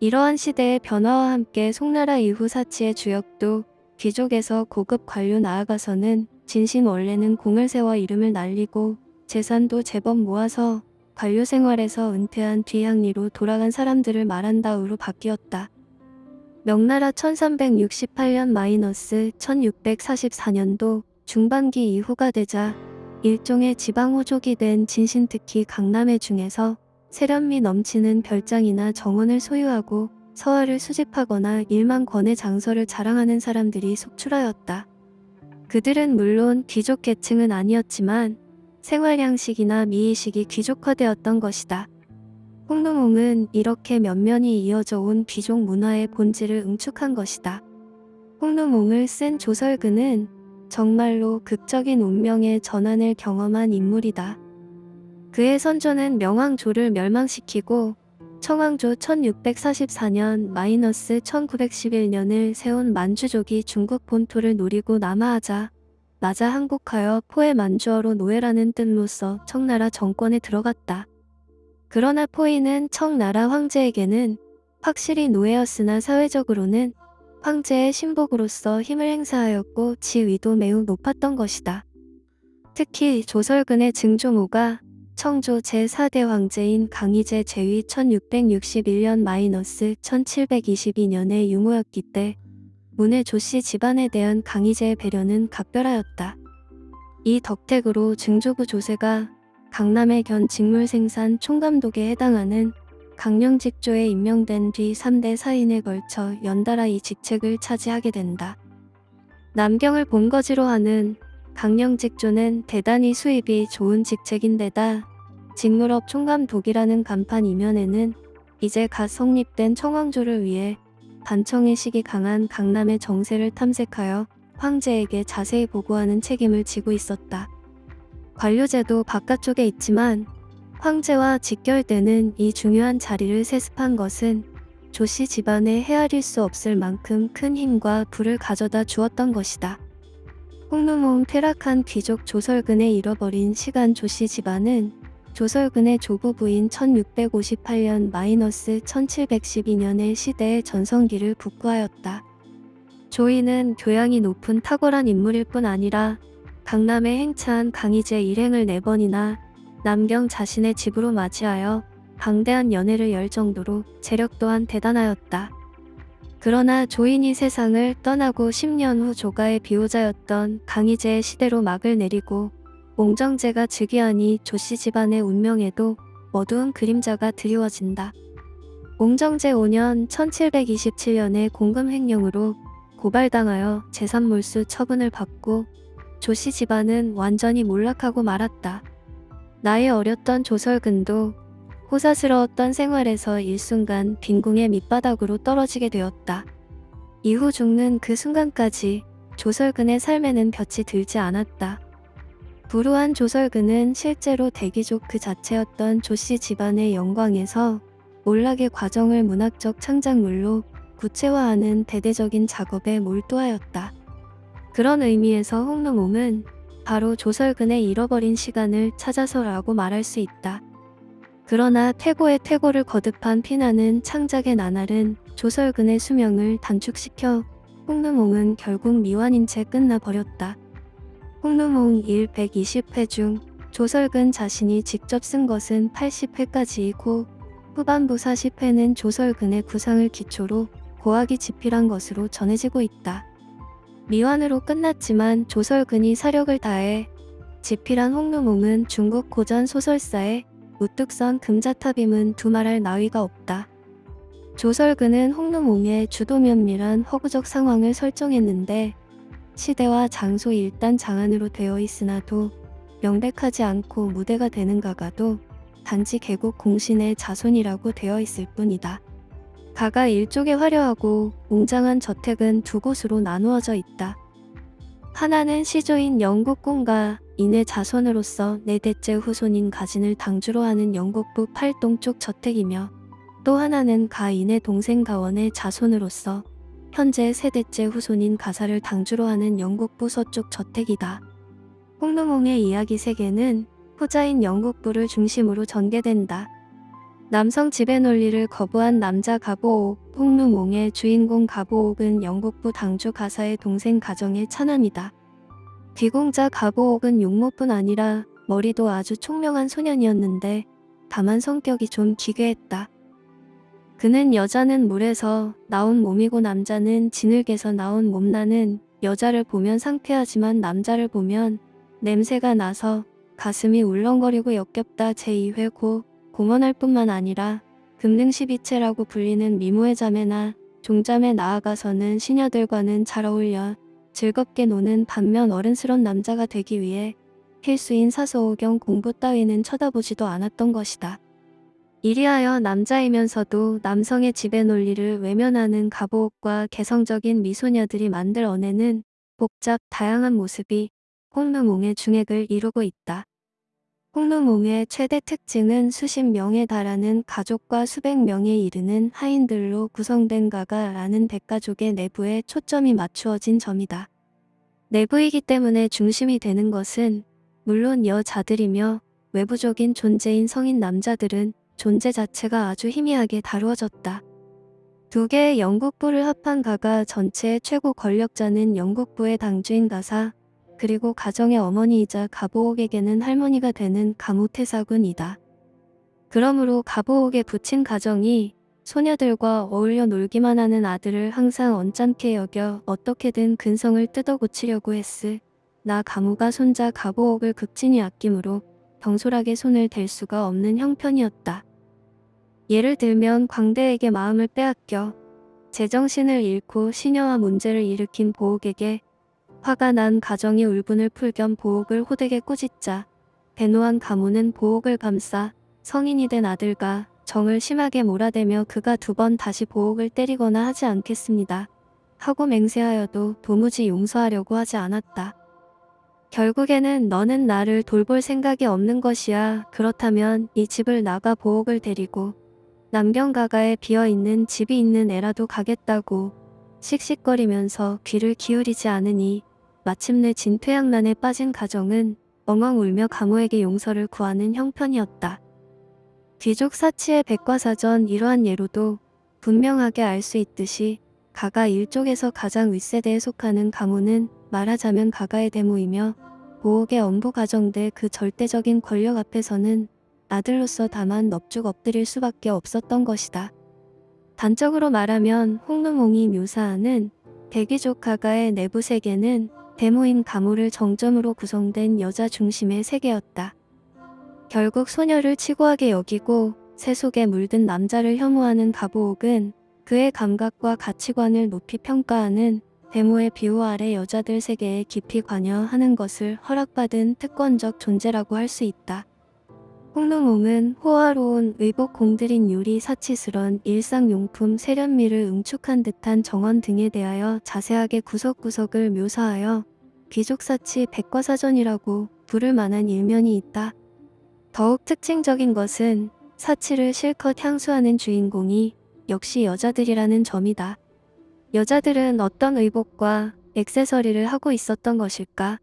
이러한 시대의 변화와 함께 송나라 이후 사치의 주역도 귀족에서 고급 관료 나아가서는 진신 원래는 공을 세워 이름을 날리고 재산도 제법 모아서 관료 생활에서 은퇴한 뒤향리로 돌아간 사람들을 말한다우로 바뀌었다. 명나라 1368년 마이너스 1644년도 중반기 이후가 되자 일종의 지방호족이 된 진신 특히 강남의 중에서 세련미 넘치는 별장이나 정원을 소유하고 서화를 수집하거나 일만 권의 장서를 자랑하는 사람들이 속출하였다. 그들은 물론 귀족 계층은 아니었지만 생활 양식이나 미의식이 귀족화되었던 것이다. 홍lum홍은 이렇게 면면이 이어져 온 귀족 문화의 본질을 응축한 것이다. 홍lum홍을 쓴 조설근은 정말로 극적인 운명의 전환을 경험한 인물이다. 그의 선조는 명왕조를 멸망시키고 청왕조 1644년 마이너스 1911년을 세운 만주족이 중국 본토를 노리고 남하하자 나자 항복하여 포의 만주어로 노예라는 뜻로서 청나라 정권에 들어갔다. 그러나 포이는 청나라 황제에게는 확실히 노예였으나 사회적으로는 황제의 신복으로서 힘을 행사하였고 지위도 매우 높았던 것이다. 특히 조설근의 증조모가 청조 제4대 황제인 강희제 제위 1661년 마이너스 1722년의 유모였기 때 문의 조씨 집안에 대한 강희제의 배려는 각별하였다. 이 덕택으로 증조부 조세가 강남의 견 직물 생산 총감독에 해당하는 강령직조에 임명된 뒤 3대 사인에 걸쳐 연달아 이 직책을 차지하게 된다. 남경을 본거지로 하는 강령직조는 대단히 수입이 좋은 직책인데다 직물업 총감 독이라는 간판 이면에는 이제 갓 성립된 청왕조를 위해 반청의식이 강한 강남의 정세를 탐색하여 황제에게 자세히 보고하는 책임을 지고 있었다. 관료제도 바깥쪽에 있지만 황제와 직결되는 이 중요한 자리를 세습한 것은 조씨 집안에 헤아릴 수 없을 만큼 큰 힘과 부를 가져다 주었던 것이다. 홍lum홍 퇴락한 귀족 조설근에 잃어버린 시간 조씨 집안은 조설근의 조부 부인 1658년 마이너스 1712년의 시대의 전성기를 북구하였다. 조이는 교양이 높은 탁월한 인물일 뿐 아니라 강남에 행차한 강희제 일행을 네 번이나 남경 자신의 집으로 맞이하여 방대한 연회를 열 정도로 재력 또한 대단하였다. 그러나 조인이 세상을 떠나고 10년 후 조가의 비호자였던 강희제의 시대로 막을 내리고 옹정제가 즉위하니 조씨 집안의 운명에도 어두운 그림자가 드리워진다. 옹정제 5년 1727년에 공금 횡령으로 고발당하여 재산몰수 처분을 받고 조씨 집안은 완전히 몰락하고 말았다. 나이 어렸던 조설근도 호사스러웠던 생활에서 일순간 빈궁의 밑바닥으로 떨어지게 되었다. 이후 죽는 그 순간까지 조설근의 삶에는 볕이 들지 않았다. 불우한 조설근은 실제로 대기족 그 자체였던 조씨 집안의 영광에서 몰락의 과정을 문학적 창작물로 구체화하는 대대적인 작업에 몰두하였다. 그런 의미에서 홍lum홍은 바로 조설근의 잃어버린 시간을 찾아서라고 말할 수 있다. 그러나 태고의 태고를 거듭한 피나는 창작의 나날은 조설근의 수명을 단축시켜 홍lum홍은 결국 미완인 채 끝나버렸다. 1 120회 중 조설근 자신이 직접 쓴 것은 80회까지이고 후반부 40회는 조설근의 구상을 기초로 고하기 집필한 것으로 전해지고 있다. 미완으로 끝났지만 조설근이 사력을 다해 집필한 홍lum홍은 중국 고전 소설사의 우뚝 선 금자탑임은 두말할 나위가 없다. 조설근은 홍lum홍의 주도면밀한 허구적 상황을 설정했는데 시대와 장소 일단 장안으로 되어 있으나도 명백하지 않고 무대가 되는가가도 단지 계곡 공신의 자손이라고 되어 있을 뿐이다. 가가 일족의 화려하고 웅장한 저택은 두 곳으로 나누어져 있다. 하나는 시조인 영국공과 인의 자손으로서 네 대째 후손인 가진을 당주로 하는 영국부 팔동 쪽 저택이며 또 하나는 가인의 동생 가원의 자손으로서 현재 세 대째 후손인 가사를 당주로 하는 영국부 서쪽 저택이다. 홍루몽의 이야기 세계는 후자인 영국부를 중심으로 전개된다. 남성 지배 논리를 거부한 남자 가보옥, 홍루몽의 주인공 가보옥은 영국부 당주 가사의 동생 가정의 차남이다. 귀공자 가보옥은 용모뿐 아니라 머리도 아주 총명한 소년이었는데 다만 성격이 좀 기괴했다. 그는 여자는 물에서 나온 몸이고 남자는 진흙에서 나온 몸나는 여자를 보면 상쾌하지만 남자를 보면 냄새가 나서 가슴이 울렁거리고 역겹다 제2회 고 공언할 뿐만 아니라 금능시비체라고 불리는 미모의 자매나 종자매 나아가서는 시녀들과는 잘 어울려 즐겁게 노는 반면 어른스런 남자가 되기 위해 필수인 사소오경 공부 따위는 쳐다보지도 않았던 것이다. 이리하여 남자이면서도 남성의 지배 논리를 외면하는 가보옥과 개성적인 미소녀들이 만들어내는 복잡 다양한 모습이 홍루몽의 중액을 이루고 있다. 홍루몽의 최대 특징은 수십 명에 달하는 가족과 수백 명에 이르는 하인들로 구성된 가가 라는 대가족의 내부에 초점이 맞추어진 점이다. 내부이기 때문에 중심이 되는 것은 물론 여자들이며 외부적인 존재인 성인 남자들은 존재 자체가 아주 희미하게 다루어졌다. 두 개의 영국부를 합한 가가 전체의 최고 권력자는 영국부의 당주인 가사, 그리고 가정의 어머니이자 가보옥에게는 할머니가 되는 가무태사군이다. 그러므로 가보옥의 부친 가정이 소녀들과 어울려 놀기만 하는 아들을 항상 언짢게 여겨 어떻게든 근성을 뜯어 고치려고 했으. 나 가무가 손자 가보옥을 극진히 아끼므로 경솔하게 손을 댈 수가 없는 형편이었다. 예를 들면 광대에게 마음을 빼앗겨 제정신을 잃고 시녀와 문제를 일으킨 보옥에게 화가 난 가정이 울분을 풀 겸 보옥을 호되게 꾸짖자 대노한 가문은 보옥을 감싸 성인이 된 아들과 정을 심하게 몰아대며 그가 두 번 다시 보옥을 때리거나 하지 않겠습니다. 하고 맹세하여도 도무지 용서하려고 하지 않았다. 결국에는 너는 나를 돌볼 생각이 없는 것이야. 그렇다면 이 집을 나가 보옥을 데리고 남경가가에 비어있는 집이 있는 애라도 가겠다고 씩씩거리면서 귀를 기울이지 않으니 마침내 진퇴양난에 빠진 가정은 엉엉 울며 가무에게 용서를 구하는 형편이었다. 귀족 사치의 백과사전 이러한 예로도 분명하게 알 수 있듯이 가가 일족에서 가장 윗세대에 속하는 가무는 말하자면 가가의 대모이며 보옥의 엄부 가정대 그 절대적인 권력 앞에서는 아들로서 다만 넙죽 엎드릴 수밖에 없었던 것이다. 단적으로 말하면 홍루몽이 묘사하는 가가의 내부 세계는 데모인 가무를 정점으로 구성된 여자 중심의 세계였다. 결국 소녀를 치고하게 여기고 새 속에 물든 남자를 혐오하는 가보옥은 그의 감각과 가치관을 높이 평가하는 데모의 비호 아래 여자들 세계에 깊이 관여하는 것을 허락받은 특권적 존재라고 할 수 있다. 홍릉옹은 호화로운 의복 공들인 유리 사치스런 일상용품 세련미를 응축한 듯한 정원 등에 대하여 자세하게 구석구석을 묘사하여 귀족사치 백과사전이라고 부를 만한 일면이 있다. 더욱 특징적인 것은 사치를 실컷 향수하는 주인공이 역시 여자들이라는 점이다. 여자들은 어떤 의복과 액세서리를 하고 있었던 것일까?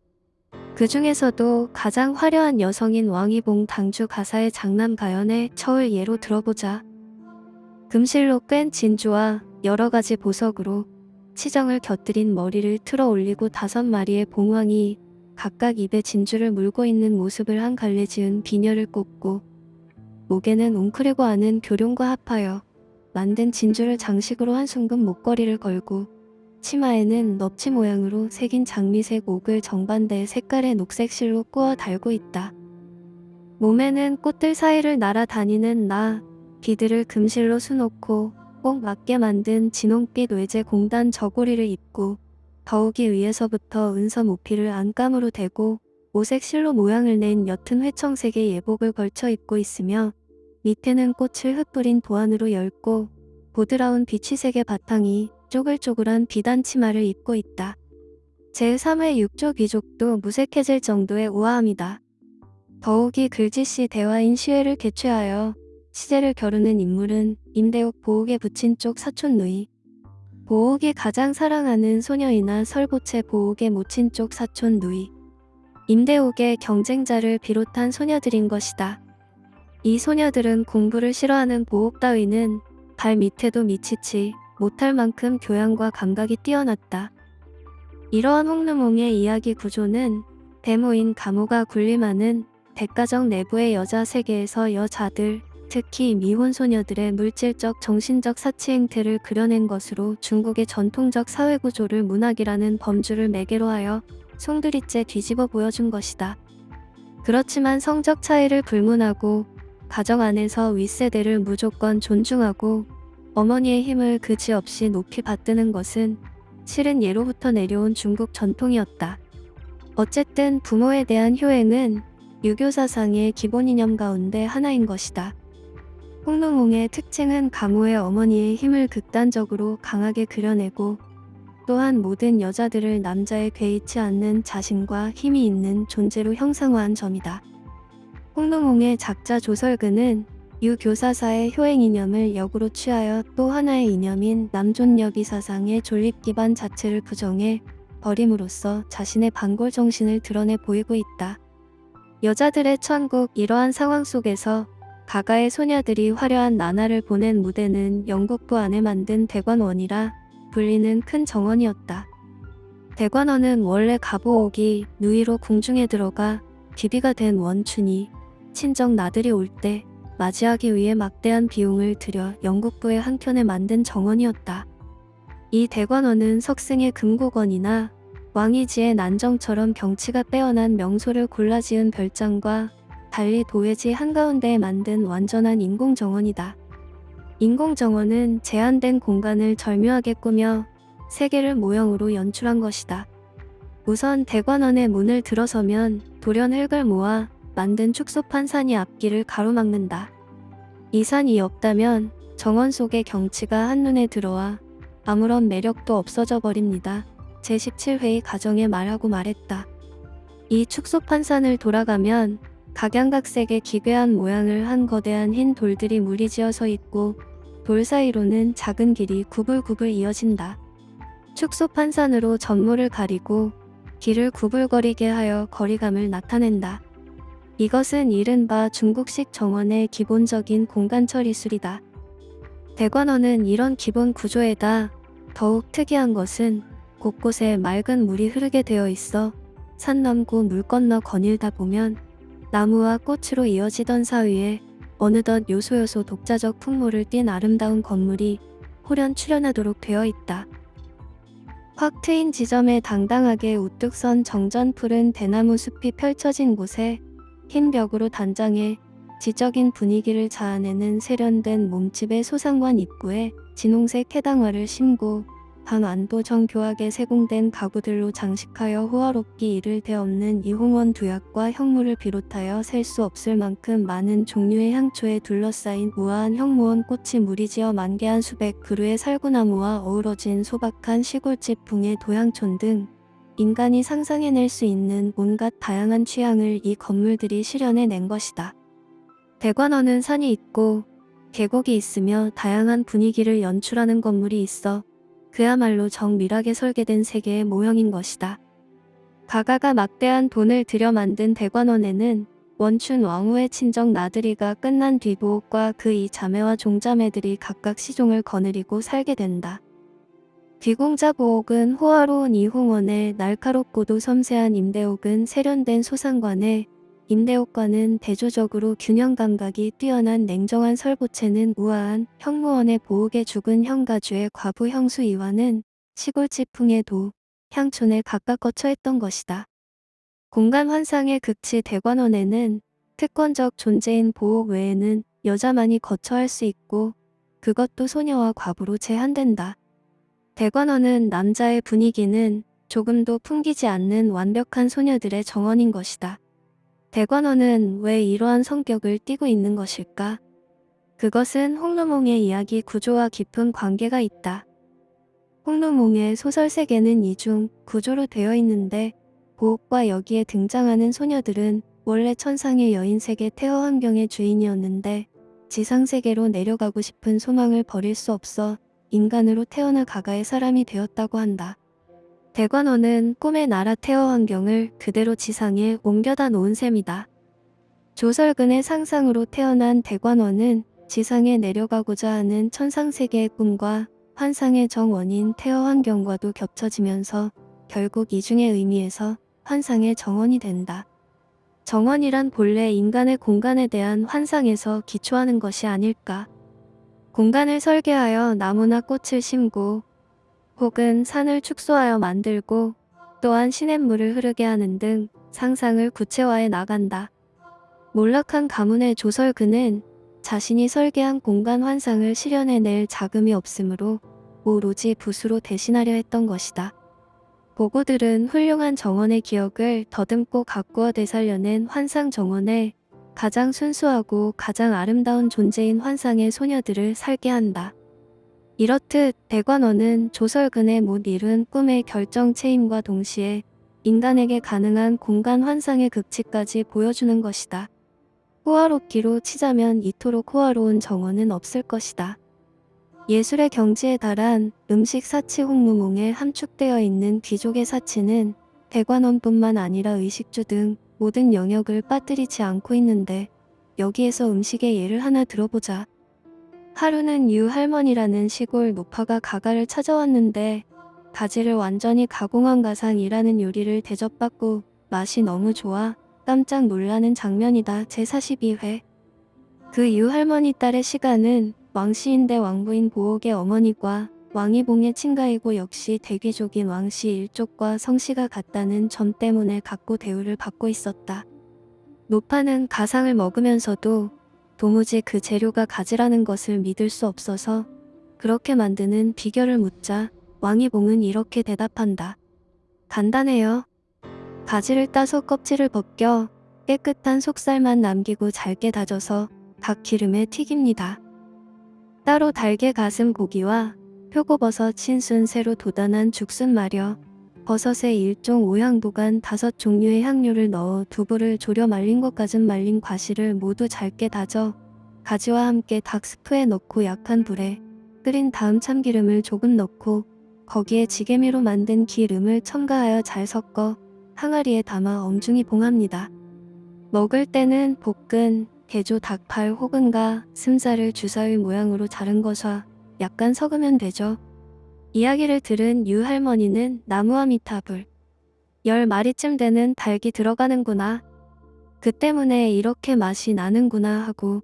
그 중에서도 가장 화려한 여성인 왕이봉 당주 가사의 장남 가연의 처을 예로 들어보자. 금실로 뺀 진주와 여러 가지 보석으로 치정을 곁들인 머리를 틀어 올리고 다섯 마리의 봉황이 각각 입에 진주를 물고 있는 모습을 한 갈래 지은 비녀를 꽂고 목에는 웅크리고 하는 교룡과 합하여 만든 진주를 장식으로 한 순금 목걸이를 걸고 치마에는 넙치 모양으로 새긴 장미색 옥을 정반대의 색깔의 녹색 실로 꾸어 달고 있다. 몸에는 꽃들 사이를 날아다니는 나, 비들을 금실로 수놓고 꼭 맞게 만든 진홍빛 외제 공단 저고리를 입고 더욱이 위에서부터 은서 모피를 안감으로 대고 오색 실로 모양을 낸 옅은 회청색의 예복을 걸쳐 입고 있으며 밑에는 꽃을 흩뿌린 도안으로 엷고 보드라운 비치색의 바탕이 쪼글쪼글한 비단 치마를 입고 있다. 제3회 육조 귀족도 무색해질 정도의 우아함이다. 더욱이 글짓시 대화인 시회를 개최하여 시제를 겨루는 인물은 임대옥 보옥에 붙인 쪽 사촌 누이. 보옥이 가장 사랑하는 소녀이나 설보채 보옥에 모친 쪽 사촌 누이. 임대옥의 경쟁자를 비롯한 소녀들인 것이다. 이 소녀들은 공부를 싫어하는 보옥 따위는 발 밑에도 미치지 못할 만큼 교양과 감각이 뛰어났다. 이러한 홍르몽의 이야기 구조는 데모인 가모가 군림하는 백가정 내부의 여자 세계에서 여자들, 특히 미혼 소녀들의 물질적 정신적 사치 행태를 그려낸 것으로 중국의 전통적 사회구조를 문학이라는 범주를 매개로 하여 송두리째 뒤집어 보여준 것이다. 그렇지만 성적 차이를 불문하고 가정 안에서 윗세대를 무조건 존중하고 어머니의 힘을 그지없이 높이 받드는 것은 실은 예로부터 내려온 중국 전통이었다. 어쨌든 부모에 대한 효행은 유교 사상의 기본 이념 가운데 하나인 것이다. 홍롱홍의 특징은 가모의 어머니의 힘을 극단적으로 강하게 그려내고 또한 모든 여자들을 남자에 괴이치 않는 자신과 힘이 있는 존재로 형상화한 점이다. 홍롱홍의 작자 조설근은 유교사사의 효행 이념을 역으로 취하여 또 하나의 이념인 남존여기 사상의 존립 기반 자체를 부정해 버림으로써 자신의 반골 정신을 드러내 보이고 있다. 여자들의 천국 이러한 상황 속에서 가가의 소녀들이 화려한 나날을 보낸 무대는 영국부 안에 만든 대관원이라 불리는 큰 정원이었다. 대관원은 원래 가보옥이 누이로 궁중에 들어가 비비가 된 원춘이 친정 나들이 올 때 맞이하기 위해 막대한 비용을 들여 영국부의 한켠에 만든 정원이었다. 이 대관원은 석승의 금고건이나 왕이지의 난정처럼 경치가 빼어난 명소를 골라 지은 별장과 달리 도회지 한가운데에 만든 완전한 인공정원이다. 인공정원은 제한된 공간을 절묘하게 꾸며 세계를 모형으로 연출한 것이다. 우선 대관원의 문을 들어서면 돌연 흙을 모아 만든 축소판 산이 앞길을 가로막는다. 이 산이 없다면 정원 속의 경치가 한눈에 들어와 아무런 매력도 없어져 버립니다. 제17회의 가정에 말하고 말했다. 이 축소판 산을 돌아가면 각양각색의 기괴한 모양을 한 거대한 흰 돌들이 무리지어 서 있고 돌 사이로는 작은 길이 구불구불 이어진다. 축소판 산으로 전모를 가리고 길을 구불거리게 하여 거리감을 나타낸다. 이것은 이른바 중국식 정원의 기본적인 공간 처리술이다. 대관원은 이런 기본 구조에다 더욱 특이한 것은 곳곳에 맑은 물이 흐르게 되어 있어 산 넘고 물 건너 거닐다 보면 나무와 꽃으로 이어지던 사위에 어느덧 요소요소 독자적 풍모를 띤 아름다운 건물이 호련 출현하도록 되어 있다. 확 트인 지점에 당당하게 우뚝 선 정전 푸른 대나무 숲이 펼쳐진 곳에 흰 벽으로 단장해 지적인 분위기를 자아내는 세련된 몸집의 소상관 입구에 진홍색 해당화를 심고 반완도 정교하게 세공된 가구들로 장식하여 호화롭기 이를 데 없는 이홍원 두약과 형무를 비롯하여 셀 수 없을 만큼 많은 종류의 향초에 둘러싸인 우아한 형무원 꽃이 무리지어 만개한 수백 그루의 살구나무와 어우러진 소박한 시골집 붕의 도향촌 등 인간이 상상해낼 수 있는 온갖 다양한 취향을 이 건물들이 실현해낸 것이다. 대관원은 산이 있고 계곡이 있으며 다양한 분위기를 연출하는 건물이 있어 그야말로 정밀하게 설계된 세계의 모형인 것이다. 가가가 막대한 돈을 들여 만든 대관원에는 원춘 왕후의 친정 나들이가 끝난 뒤 보옥과 그 이 자매와 종자매들이 각각 시종을 거느리고 살게 된다. 귀공자 보옥은 호화로운 이홍원에 날카롭고도 섬세한 임대옥은 세련된 소상관에 임대옥과는 대조적으로 균형 감각이 뛰어난 냉정한 설보채는 우아한 형무원의 보옥에 죽은 형가주의 과부 형수 이와는 시골지풍의 도, 향촌에 각각 거처했던 것이다. 공간 환상의 극치 대관원에는 특권적 존재인 보옥 외에는 여자만이 거처할 수 있고 그것도 소녀와 과부로 제한된다. 대관원은 남자의 분위기는 조금도 풍기지 않는 완벽한 소녀들의 정원인 것이다. 대관원은 왜 이러한 성격을 띠고 있는 것일까? 그것은 홍루몽의 이야기 구조와 깊은 관계가 있다. 홍루몽의 소설 세계는 이중 구조로 되어 있는데 보옥과 여기에 등장하는 소녀들은 원래 천상의 여인 세계 태어 환경의 주인이었는데 지상 세계로 내려가고 싶은 소망을 버릴 수 없어 인간으로 태어나 가가의 사람이 되었다고 한다. 대관원은 꿈의 나라 태어 환경을 그대로 지상에 옮겨다 놓은 셈이다. 조설근의 상상으로 태어난 대관원은 지상에 내려가고자 하는 천상세계의 꿈과 환상의 정원인 태어 환경과도 겹쳐지면서 결국 이중의 의미에서 환상의 정원이 된다. 정원이란 본래 인간의 공간에 대한 환상에서 기초하는 것이 아닐까. 공간을 설계하여 나무나 꽃을 심고 혹은 산을 축소하여 만들고 또한 시냇물을 흐르게 하는 등 상상을 구체화해 나간다. 몰락한 가문의 조설그는 자신이 설계한 공간 환상을 실현해낼 자금이 없으므로 오로지 붓으로 대신하려 했던 것이다. 보고들은 훌륭한 정원의 기억을 더듬고 가꾸어 되살려낸 환상 정원에 가장 순수하고 가장 아름다운 존재인 환상의 소녀들을 살게 한다. 이렇듯 대관원은 조설근의 못 이룬 꿈의 결정체임과 동시에 인간에게 가능한 공간 환상의 극치까지 보여주는 것이다. 호화롭기로 치자면 이토록 호화로운 정원은 없을 것이다. 예술의 경지에 달한 음식 사치 홍무몽에 함축되어 있는 귀족의 사치는 대관원뿐만 아니라 의식주 등 모든 영역을 빠뜨리지 않고 있는데 여기에서 음식의 예를 하나 들어보자. 하루는 유 할머니라는 시골 노파가 가가를 찾아왔는데 가지를 완전히 가공한 가상이라는 요리를 대접받고 맛이 너무 좋아 깜짝 놀라는 장면이다. 제42회 그 유 할머니 딸의 시간은 왕씨인데 왕부인 보옥의 어머니과 왕이봉의 친가이고 역시 대귀족인 왕씨 일족과 성씨가 같다는 점 때문에 각고 대우를 받고 있었다. 노파는 가상을 먹으면서도 도무지 그 재료가 가지라는 것을 믿을 수 없어서 그렇게 만드는 비결을 묻자 왕이봉은 이렇게 대답한다. 간단해요. 가지를 따서 껍질을 벗겨 깨끗한 속살만 남기고 잘게 다져서 닭 기름에 튀깁니다. 따로 달게 가슴 고기와 표고버섯 신순 새로 도단한 죽순 마려 버섯에 일종 오향도간 다섯 종류의 향료를 넣어 두부를 졸여 말린 것 같은 말린 과실을 모두 잘게 다져 가지와 함께 닭 스프에 넣고 약한 불에 끓인 다음 참기름을 조금 넣고 거기에 지게미로 만든 기름을 첨가하여 잘 섞어 항아리에 담아 엄중히 봉합니다. 먹을 때는 볶은 개조 닭발 혹은 가 슴살을 주사위 모양으로 자른 것과 약간 섞으면 되죠. 이야기를 들은 유 할머니는 나무와 미탑을 열 마리쯤 되는 닭이 들어가는구나. 그 때문에 이렇게 맛이 나는구나 하고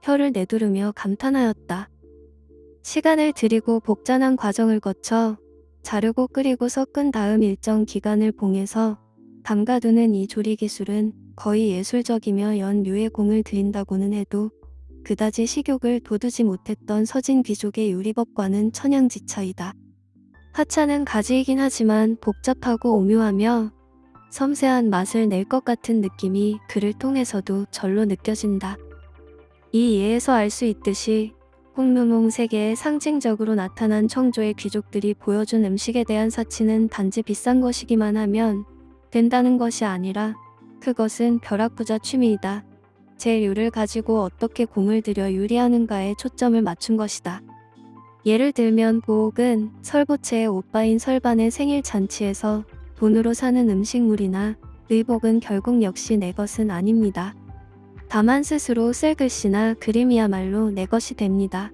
혀를 내두르며 감탄하였다. 시간을 들이고 복잡한 과정을 거쳐 자르고 끓이고 섞은 다음 일정 기간을 봉해서 담가두는 이 조리 기술은 거의 예술적이며 연류의 공을 들인다고는 해도 그다지 식욕을 돋우지 못했던 서진 귀족의 요리법과는 천양지차이다. 하차는 가지이긴 하지만 복잡하고 오묘하며 섬세한 맛을 낼 것 같은 느낌이 그를 통해서도 절로 느껴진다. 이 예에서 알 수 있듯이 홍루몽 세계에 상징적으로 나타난 청조의 귀족들이 보여준 음식에 대한 사치는 단지 비싼 것이기만 하면 된다는 것이 아니라 그것은 벼락부자 취미이다. 재료를 가지고 어떻게 공을 들여 요리하는가에 초점을 맞춘 것이다. 예를 들면 보옥은 설보채의 오빠인 설반의 생일 잔치에서 돈으로 사는 음식물이나 의복은 결국 역시 내 것은 아닙니다. 다만 스스로 쓸 글씨나 그림이야말로 내 것이 됩니다.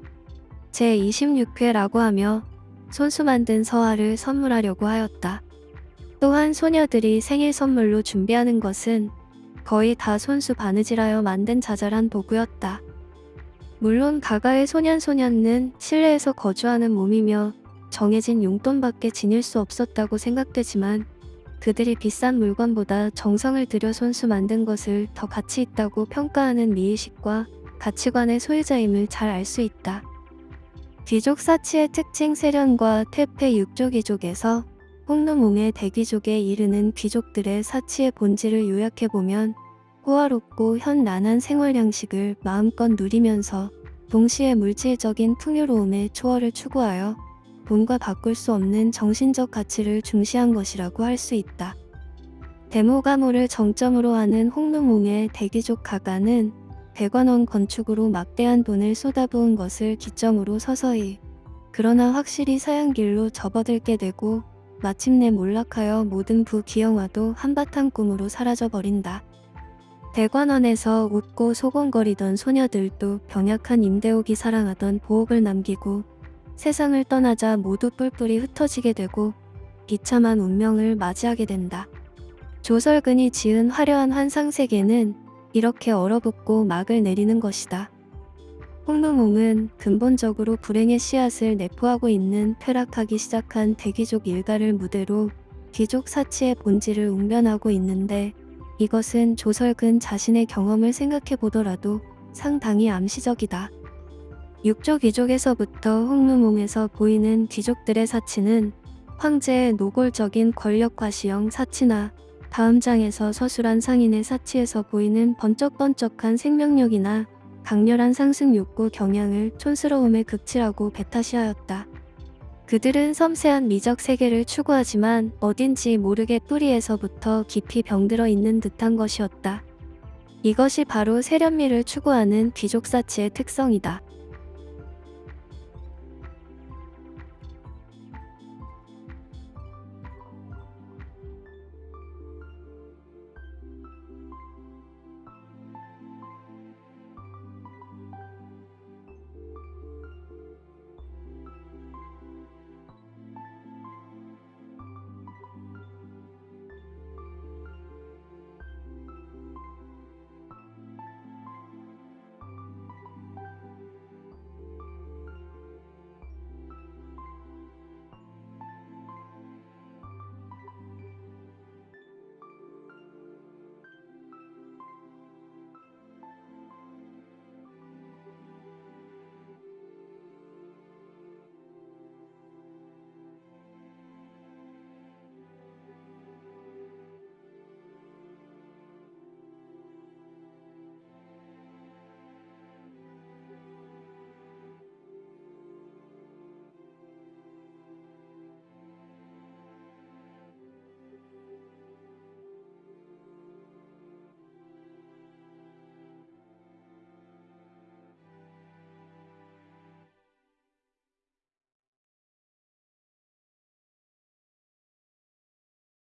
제26회라고 하며 손수 만든 서화를 선물하려고 하였다. 또한 소녀들이 생일 선물로 준비하는 것은 거의 다 손수 바느질하여 만든 자잘한 도구였다. 물론 가가의 소년소년은 실내에서 거주하는 몸이며 정해진 용돈밖에 지닐 수 없었다고 생각되지만 그들이 비싼 물건보다 정성을 들여 손수 만든 것을 더 가치 있다고 평가하는 미의식과 가치관의 소유자임을 잘 알 수 있다. 귀족 사치의 특징 세련과 퇴폐 육조귀족에서 홍루몽의 대귀족에 이르는 귀족들의 사치의 본질을 요약해보면 호화롭고 현란한 생활 양식을 마음껏 누리면서 동시에 물질적인 풍요로움의 초월을 추구하여 돈과 바꿀 수 없는 정신적 가치를 중시한 것이라고 할 수 있다. 데모가모를 정점으로 하는 홍루몽의 대귀족 가가는 백관원 건축으로 막대한 돈을 쏟아부은 것을 기점으로 서서히 그러나 확실히 사양길로 접어들게 되고 마침내 몰락하여 모든 부귀영화도 한바탕 꿈으로 사라져버린다. 대관원에서 웃고 소곤거리던 소녀들도 병약한 임대옥이 사랑하던 보옥을 남기고 세상을 떠나자 모두 뿔뿔이 흩어지게 되고 비참한 운명을 맞이하게 된다. 조설근이 지은 화려한 환상세계는 이렇게 얼어붙고 막을 내리는 것이다. 홍루몽은 근본적으로 불행의 씨앗을 내포하고 있는 쾌락하기 시작한 대귀족 일가를 무대로 귀족 사치의 본질을 웅변하고 있는데 이것은 조설근 자신의 경험을 생각해 보더라도 상당히 암시적이다. 육조 귀족에서부터 홍루몽에서 보이는 귀족들의 사치는 황제의 노골적인 권력 과시형 사치나 다음 장에서 서술한 상인의 사치에서 보이는 번쩍번쩍한 생명력이나 강렬한 상승 욕구 경향을 촌스러움에 극치라고 배타시하였다. 그들은 섬세한 미적 세계를 추구하지만 어딘지 모르게 뿌리에서부터 깊이 병들어 있는 듯한 것이었다. 이것이 바로 세련미를 추구하는 귀족사치의 특성이다.